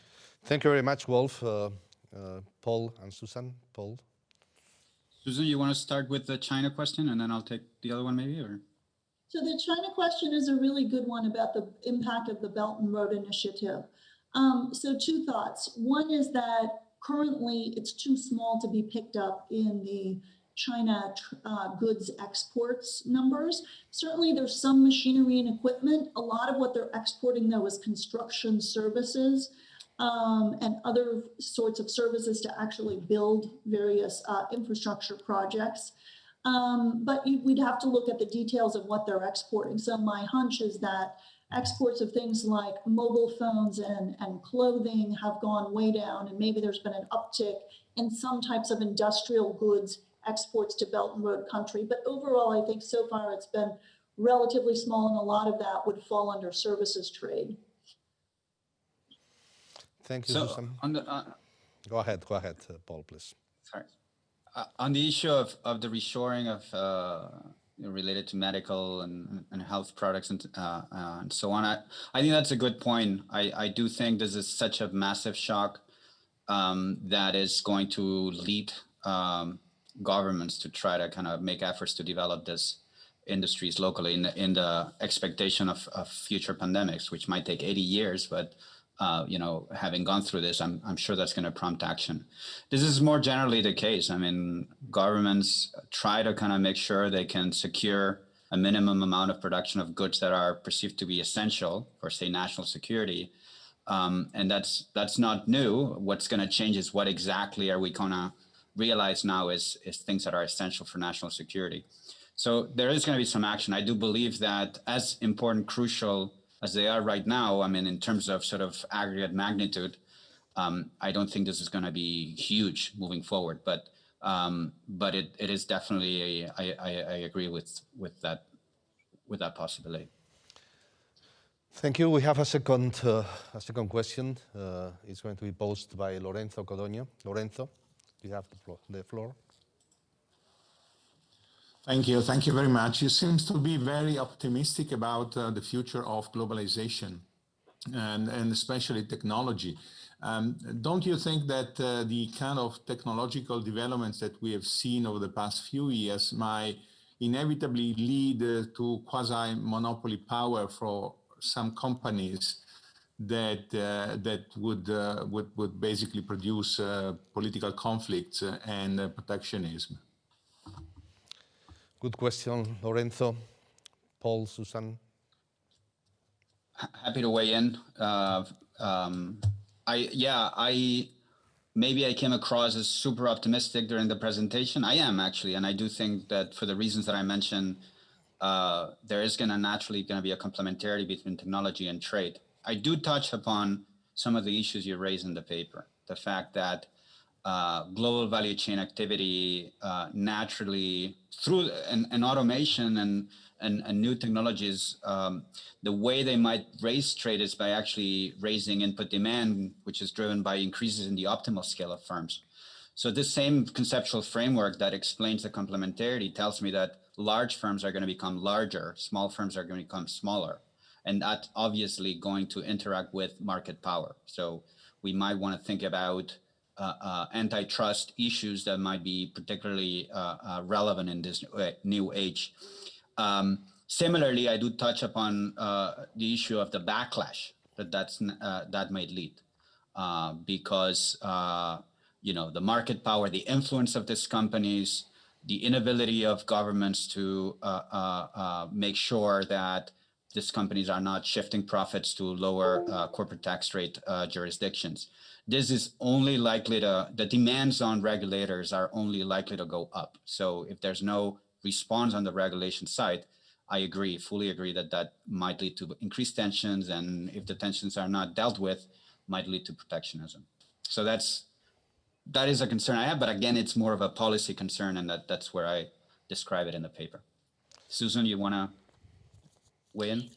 Thank you very much, Wolff, uh, uh, Paul and Susan. Paul? Susan, you want to start with the China question and then I'll take the other one maybe? or? So the China question is a really good one about the impact of the Belt and Road Initiative. Um, so two thoughts. One is that currently it's too small to be picked up in the China uh, goods exports numbers. Certainly there's some machinery and equipment. A lot of what they're exporting though is construction services um, and other sorts of services to actually build various uh, infrastructure projects. Um, but you, we'd have to look at the details of what they're exporting. So my hunch is that exports of things like mobile phones and, and clothing have gone way down, and maybe there's been an uptick in some types of industrial goods exports to Belt and Road country. But overall, I think so far it's been relatively small, and a lot of that would fall under services trade. Thank you, So, Susan. on the, uh, Go ahead, go ahead, uh, Paul, please. Sorry. Uh, on the issue of, of the reshoring of uh, related to medical and, and health products and, uh, uh, and so on, I, I think that's a good point. I, I do think this is such a massive shock um, that is going to lead um, governments to try to kind of make efforts to develop this industries locally in the, in the expectation of, of future pandemics, which might take 80 years, but uh, you know, having gone through this, I'm, I'm sure that's going to prompt action. This is more generally the case. I mean, governments try to kind of make sure they can secure a minimum amount of production of goods that are perceived to be essential for, say, national security. Um, and that's that's not new. What's going to change is what exactly are we going to realize now is, is things that are essential for national security. So there is going to be some action. I do believe that as important, crucial as they are right now, I mean, in terms of sort of aggregate magnitude, um, I don't think this is going to be huge moving forward. But um, but it, it is definitely a, I, I, I agree with with that with that possibility. Thank you. We have a second uh, a second question. Uh, it's going to be posed by Lorenzo Codogno. Lorenzo, you have the floor. The floor. Thank you. Thank you very much. You seem to be very optimistic about uh, the future of globalization and, and especially technology. Um, don't you think that uh, the kind of technological developments that we have seen over the past few years might inevitably lead uh, to quasi-monopoly power for some companies that uh, that would uh, would would basically produce uh, political conflicts and protectionism? Good question, Lorenzo. Paul, Susan. Happy to weigh in. Uh, um, I yeah, I maybe I came across as super optimistic during the presentation. I am actually, and I do think that for the reasons that I mentioned, uh, there is going to naturally going to be a complementarity between technology and trade. I do touch upon some of the issues you raise in the paper. The fact that uh, global value chain activity uh, naturally through an, an automation and, and, and, new technologies, um, the way they might raise trade is by actually raising input demand, which is driven by increases in the optimal scale of firms. So this same conceptual framework that explains the complementarity tells me that large firms are going to become larger, small firms are going to become smaller. And that's obviously going to interact with market power. So we might want to think about antitrust issues that might be particularly uh, relevant in this new age. Um, similarly, I do touch upon the issue of the backlash that that's that might lead, because you know the market power, the influence of these companies, the inability of governments to uh, uh, uh, make sure that these companies are not shifting profits to lower corporate tax rate jurisdictions this is only likely to, the demands on regulators are only likely to go up. So if there's no response on the regulation side, I agree, fully agree that that might lead to increased tensions and if the tensions are not dealt with, might lead to protectionism. So that's, that is a concern I have, but again, it's more of a policy concern and that, that's where I describe it in the paper. Susan, you wanna weigh in?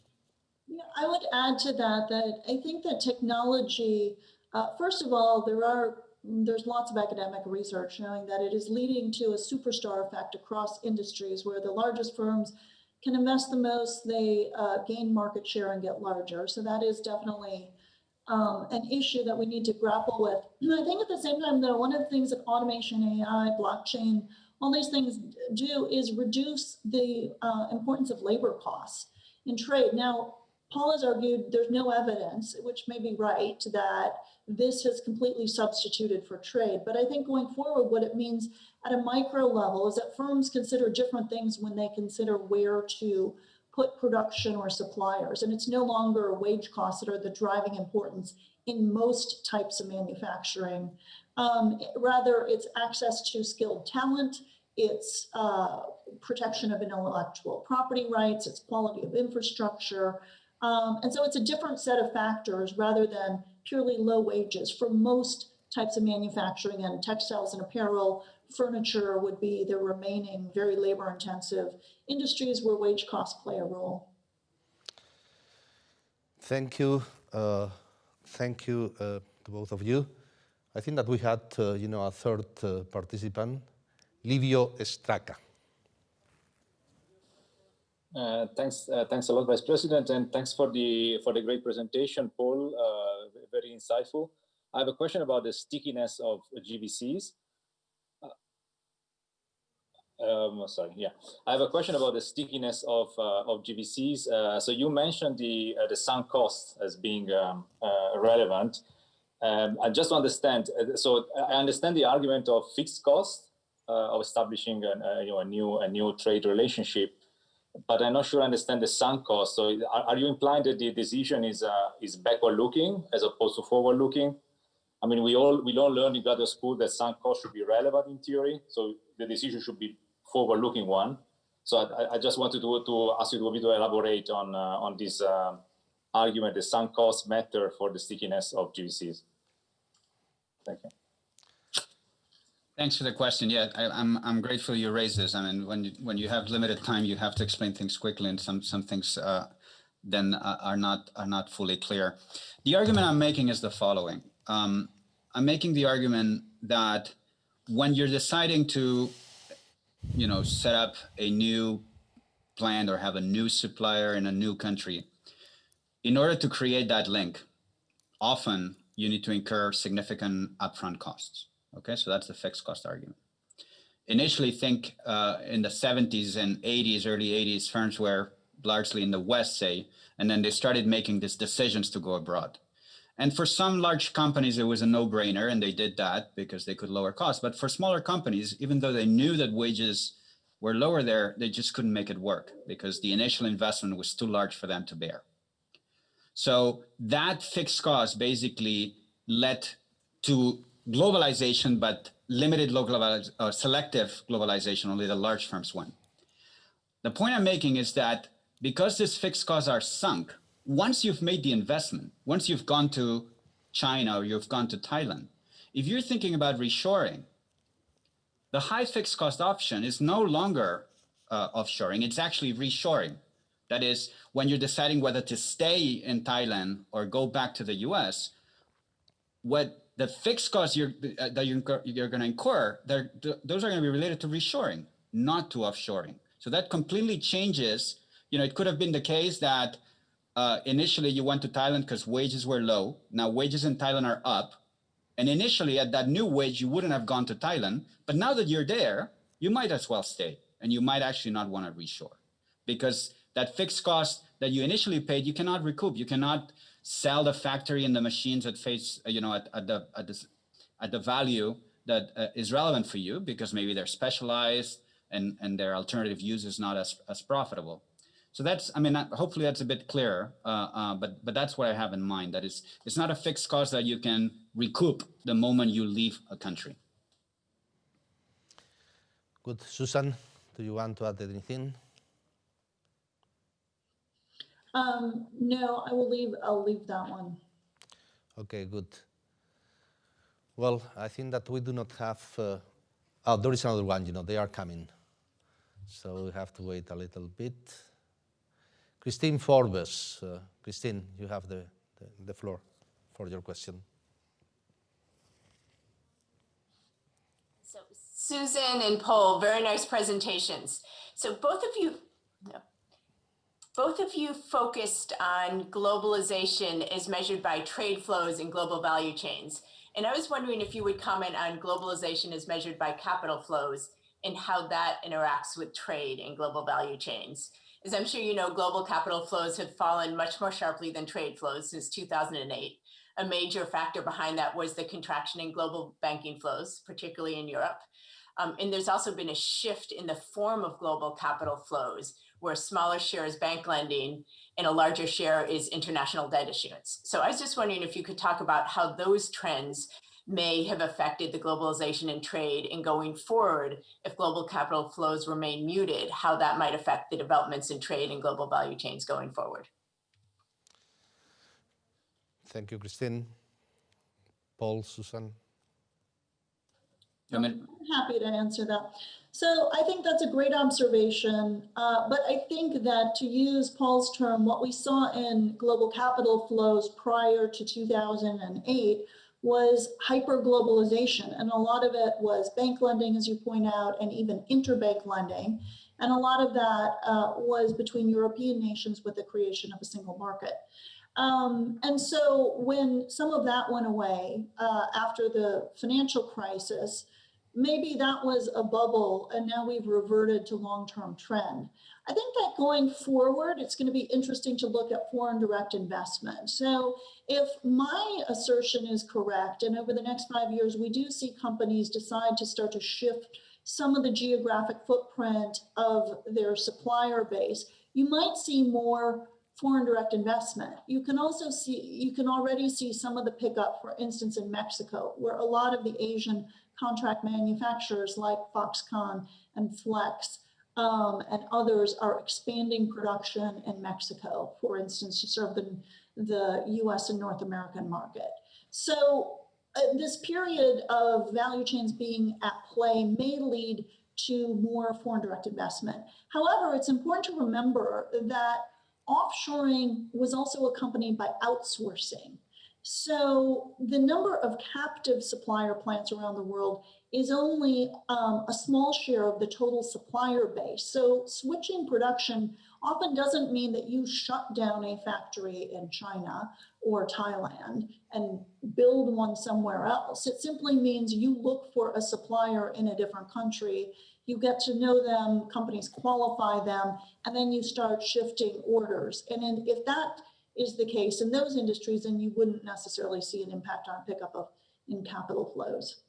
Yeah, I would add to that, that I think that technology uh, first of all, there are there's lots of academic research showing that it is leading to a superstar effect across industries where the largest firms can invest the most, they uh, gain market share and get larger. So that is definitely um, an issue that we need to grapple with. And I think at the same time, though, one of the things that automation, AI, blockchain, all these things do is reduce the uh, importance of labor costs in trade. Now, Paul has argued there's no evidence, which may be right, that this has completely substituted for trade. But I think going forward, what it means at a micro level is that firms consider different things when they consider where to put production or suppliers. And it's no longer wage costs that are the driving importance in most types of manufacturing. Um, rather, it's access to skilled talent, it's uh, protection of intellectual property rights, it's quality of infrastructure. Um, and so it's a different set of factors rather than purely low wages for most types of manufacturing and textiles and apparel, furniture would be the remaining very labor intensive industries where wage costs play a role. Thank you. Uh, thank you uh, to both of you. I think that we had, uh, you know, a third uh, participant, Livio Estraca. Uh, thanks, uh, thanks a lot, Vice President, and thanks for the for the great presentation, Paul. Uh, very insightful. I have a question about the stickiness of GVCs. Um, sorry, yeah. I have a question about the stickiness of uh, of GVCs. Uh, so you mentioned the uh, the sunk cost as being um, relevant. Um, I just understand. So I understand the argument of fixed cost of establishing a, you know, a new a new trade relationship, but I'm not sure I understand the sunk cost. So are, are you implying that the decision is is backward looking as opposed to forward looking? I mean, we all we all learned in graduate school that sunk cost should be relevant in theory. So the decision should be forward-looking one. So I, I, just wanted to, to ask you to, to elaborate on uh, on this uh, argument, the sunk cost matter for the stickiness of GVCs. Thank you. Thanks for the question. Yeah, I, am I'm, I'm grateful you raised this. I mean, when you, when you have limited time, you have to explain things quickly, and some some things uh, then uh, are not are not fully clear. The argument I'm making is the following. Um, I'm making the argument that when you're deciding to you know, set up a new plant or have a new supplier in a new country, in order to create that link, often you need to incur significant upfront costs. Okay, so that's the fixed cost argument. Initially, think uh, in the 70s and 80s, early 80s, firms were largely in the West, say, and then they started making these decisions to go abroad. And for some large companies, it was a no-brainer, and they did that because they could lower costs. But for smaller companies, even though they knew that wages were lower there, they just couldn't make it work because the initial investment was too large for them to bear. So that fixed cost basically led to globalization, but limited local uh, selective globalization, only the large firms win. The point I'm making is that because these fixed costs are sunk, once you've made the investment, once you've gone to China or you've gone to Thailand, if you're thinking about reshoring, the high fixed cost option is no longer uh, offshoring, it's actually reshoring. That is, when you're deciding whether to stay in Thailand or go back to the US, what the fixed costs you're, uh, that you're, you're going to incur, those are going to be related to reshoring, not to offshoring. So that completely changes. You know, it could have been the case that uh, initially you went to Thailand because wages were low. Now wages in Thailand are up. And initially at that new wage, you wouldn't have gone to Thailand. But now that you're there, you might as well stay. And you might actually not want to reshore because that fixed cost that you initially paid, you cannot recoup. You cannot sell the factory and the machines at face, you know, at, at the, at, this, at the value that uh, is relevant for you because maybe they're specialized and, and their alternative use is not as, as profitable. So that's, I mean, hopefully that's a bit clearer, uh, uh, but but that's what I have in mind. That is, it's not a fixed cost that you can recoup the moment you leave a country. Good, Susan, do you want to add anything? Um, no, I will leave. I'll leave that one. Okay, good. Well, I think that we do not have. Uh, oh, there is another one. You know, they are coming, so we have to wait a little bit. Christine Forbes. Uh, Christine, you have the, the, the floor for your question. So Susan and Paul, very nice presentations. So both of you, both of you focused on globalization as measured by trade flows and global value chains. And I was wondering if you would comment on globalization as measured by capital flows and how that interacts with trade and global value chains. As I'm sure you know, global capital flows have fallen much more sharply than trade flows since 2008. A major factor behind that was the contraction in global banking flows, particularly in Europe. Um, and there's also been a shift in the form of global capital flows, where a smaller share is bank lending and a larger share is international debt issuance. So I was just wondering if you could talk about how those trends may have affected the globalization and trade and going forward, if global capital flows remain muted, how that might affect the developments in trade and global value chains going forward. Thank you, Christine. Paul, Susan. I'm happy to answer that. So I think that's a great observation, uh, but I think that to use Paul's term, what we saw in global capital flows prior to 2008 was hyper-globalization, and a lot of it was bank lending, as you point out, and even interbank lending. And a lot of that uh, was between European nations with the creation of a single market. Um, and so when some of that went away uh, after the financial crisis, maybe that was a bubble and now we've reverted to long-term trend. I think that going forward, it's going to be interesting to look at foreign direct investment. So if my assertion is correct, and over the next five years, we do see companies decide to start to shift some of the geographic footprint of their supplier base, you might see more foreign direct investment. You can also see, you can already see some of the pickup, for instance, in Mexico, where a lot of the Asian contract manufacturers like Foxconn and Flex um, and others are expanding production in Mexico, for instance, to serve the, the US and North American market. So uh, this period of value chains being at play may lead to more foreign direct investment. However, it's important to remember that offshoring was also accompanied by outsourcing. So the number of captive supplier plants around the world is only um, a small share of the total supplier base. So switching production often doesn't mean that you shut down a factory in China or Thailand and build one somewhere else. It simply means you look for a supplier in a different country, you get to know them, companies qualify them, and then you start shifting orders. And then if that is the case in those industries, then you wouldn't necessarily see an impact on pickup of in capital flows.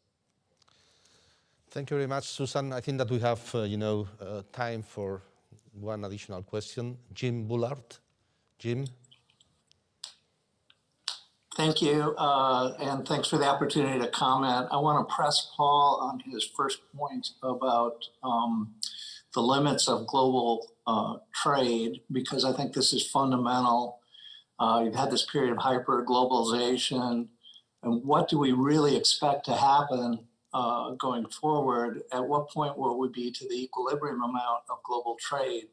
Thank you very much, Susan. I think that we have, uh, you know, uh, time for one additional question. Jim Bullard. Jim. Thank you, uh, and thanks for the opportunity to comment. I want to press Paul on his first point about um, the limits of global uh, trade, because I think this is fundamental uh, you've had this period of hyper globalization. And what do we really expect to happen uh, going forward? At what point will we be to the equilibrium amount of global trade?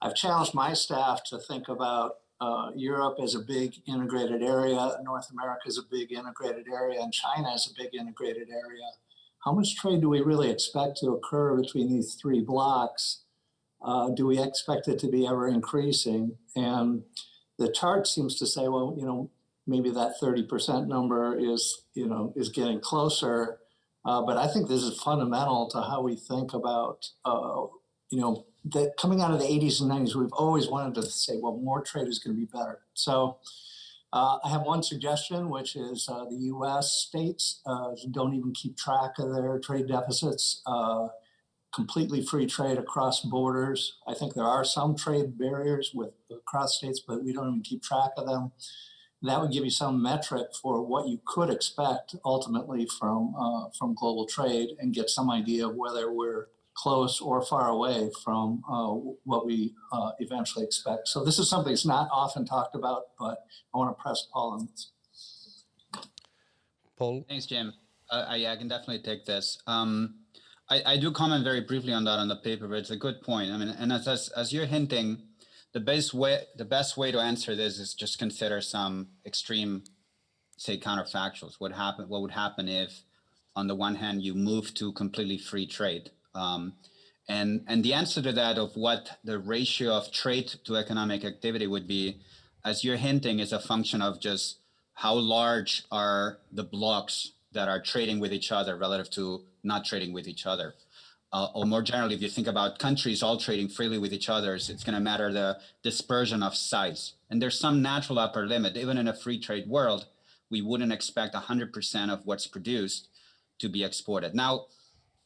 I've challenged my staff to think about uh, Europe as a big integrated area, North America is a big integrated area, and China is a big integrated area. How much trade do we really expect to occur between these three blocks? Uh, do we expect it to be ever increasing? And the chart seems to say, well, you know, maybe that 30% number is, you know, is getting closer. Uh, but I think this is fundamental to how we think about, uh, you know, that coming out of the 80s and 90s, we've always wanted to say, well, more trade is going to be better. So uh, I have one suggestion, which is uh, the U.S. states uh, don't even keep track of their trade deficits. Completely free trade across borders. I think there are some trade barriers with across states, but we don't even keep track of them. That would give you some metric for what you could expect ultimately from uh, from global trade and get some idea of whether we're close or far away from uh, what we uh, eventually expect. So this is something that's not often talked about, but I want to press Paul on this. Paul? Thanks, Jim. Uh, I, I, can definitely take this. Um, I, I do comment very briefly on that on the paper, but it's a good point. I mean, and as, as, as you're hinting, the best way the best way to answer this is just consider some extreme, say, counterfactuals. What happen? What would happen if, on the one hand, you move to completely free trade? Um, and and the answer to that of what the ratio of trade to economic activity would be, as you're hinting, is a function of just how large are the blocks that are trading with each other relative to not trading with each other. uh, or more generally, if you think about countries all trading freely with each other, it's going to matter the dispersion of size. And there's some natural upper limit. Even in a free trade world, we wouldn't expect 100% of what's produced to be exported. Now,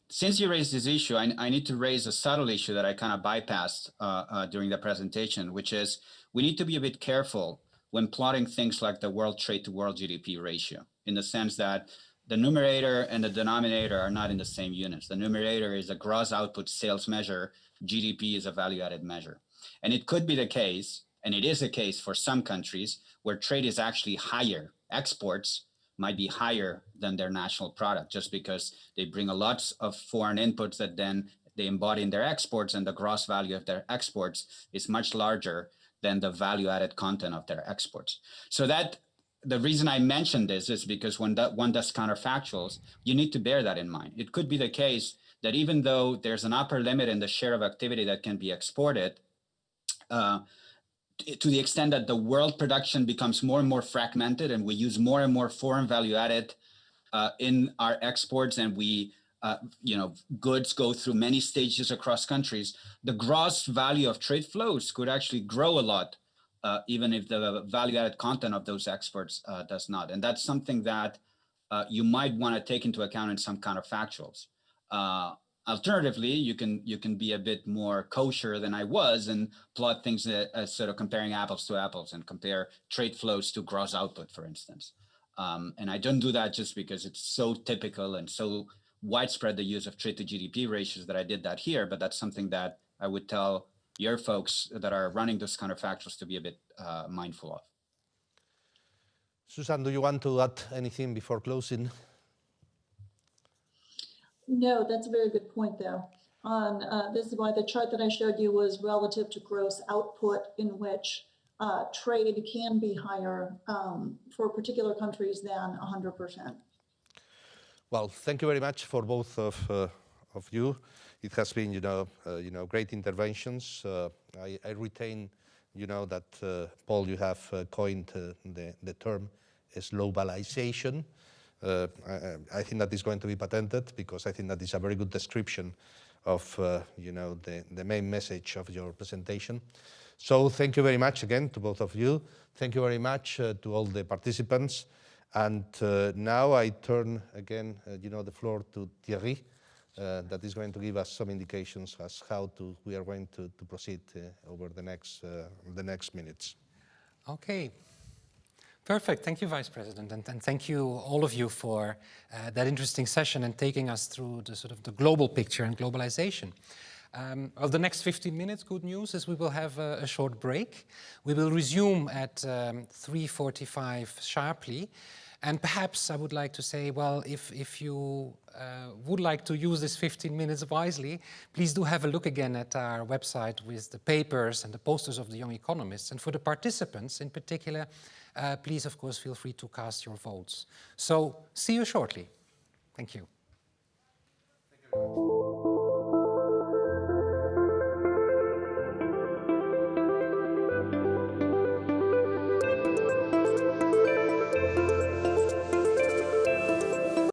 since you raised this issue, I, I need to raise a subtle issue that I kind of bypassed uh, uh, during the presentation, which is we need to be a bit careful when plotting things like the world trade to world GDP ratio, in the sense that the numerator and the denominator are not in the same units. The numerator is a gross output sales measure. GDP is a value added measure. And it could be the case, and it is the case for some countries where trade is actually higher. Exports might be higher than their national product just because they bring a lot of foreign inputs that then they embody in their exports and the gross value of their exports is much larger than the value added content of their exports. So that the reason I mentioned this is because when that one does counterfactuals, you need to bear that in mind. It could be the case that even though there's an upper limit in the share of activity that can be exported, uh, to the extent that the world production becomes more and more fragmented and we use more and more foreign value added uh, in our exports and we, uh, you know, goods go through many stages across countries, the gross value of trade flows could actually grow a lot uh, even if the value added content of those experts uh, does not. And that's something that uh, you might want to take into account in some counterfactuals. Uh, alternatively, you can you can be a bit more kosher than I was and plot things as sort of comparing apples to apples and compare trade flows to gross output, for instance. Um, and I don't do that just because it's so typical and so widespread the use of trade to GDP ratios that I did that here, but that's something that I would tell your folks that are running those counterfactuals to be a bit uh, mindful of. Susan, do you want to add anything before closing? No, that's a very good point though. On uh, this is why the chart that I showed you was relative to gross output, in which uh, trade can be higher um, for particular countries than 100%. Well, thank you very much for both of, uh, of you it has been, you know, uh, you know, great interventions. Uh, I, I, retain, you know, that uh, Paul, you have uh, coined uh, the, the term slowbalization. I, I, think that is going to be patented because I think that is a very good description of, you know, the, the main message of your presentation. So thank you very much again to both of you. Thank you very much to all the participants. And now I turn again, you know, the floor to Thierry uh, that is going to give us some indications as how to we are going to, to proceed uh, over the next uh, the next minutes. Okay. Perfect. Thank you, Vice President, and, and thank you all of you for uh, that interesting session and taking us through the sort of the global picture and globalization. Um, of the next 15 minutes, good news is we will have a, a short break. We will resume at um, 3.45 sharply. And perhaps I would like to say, well, if, if you uh, would like to use this 15 minutes wisely, please do have a look again at our website with the papers and the posters of the Young Economists. And for the participants in particular, uh, please, of course, feel free to cast your votes. So see you shortly. Thank you. Thank you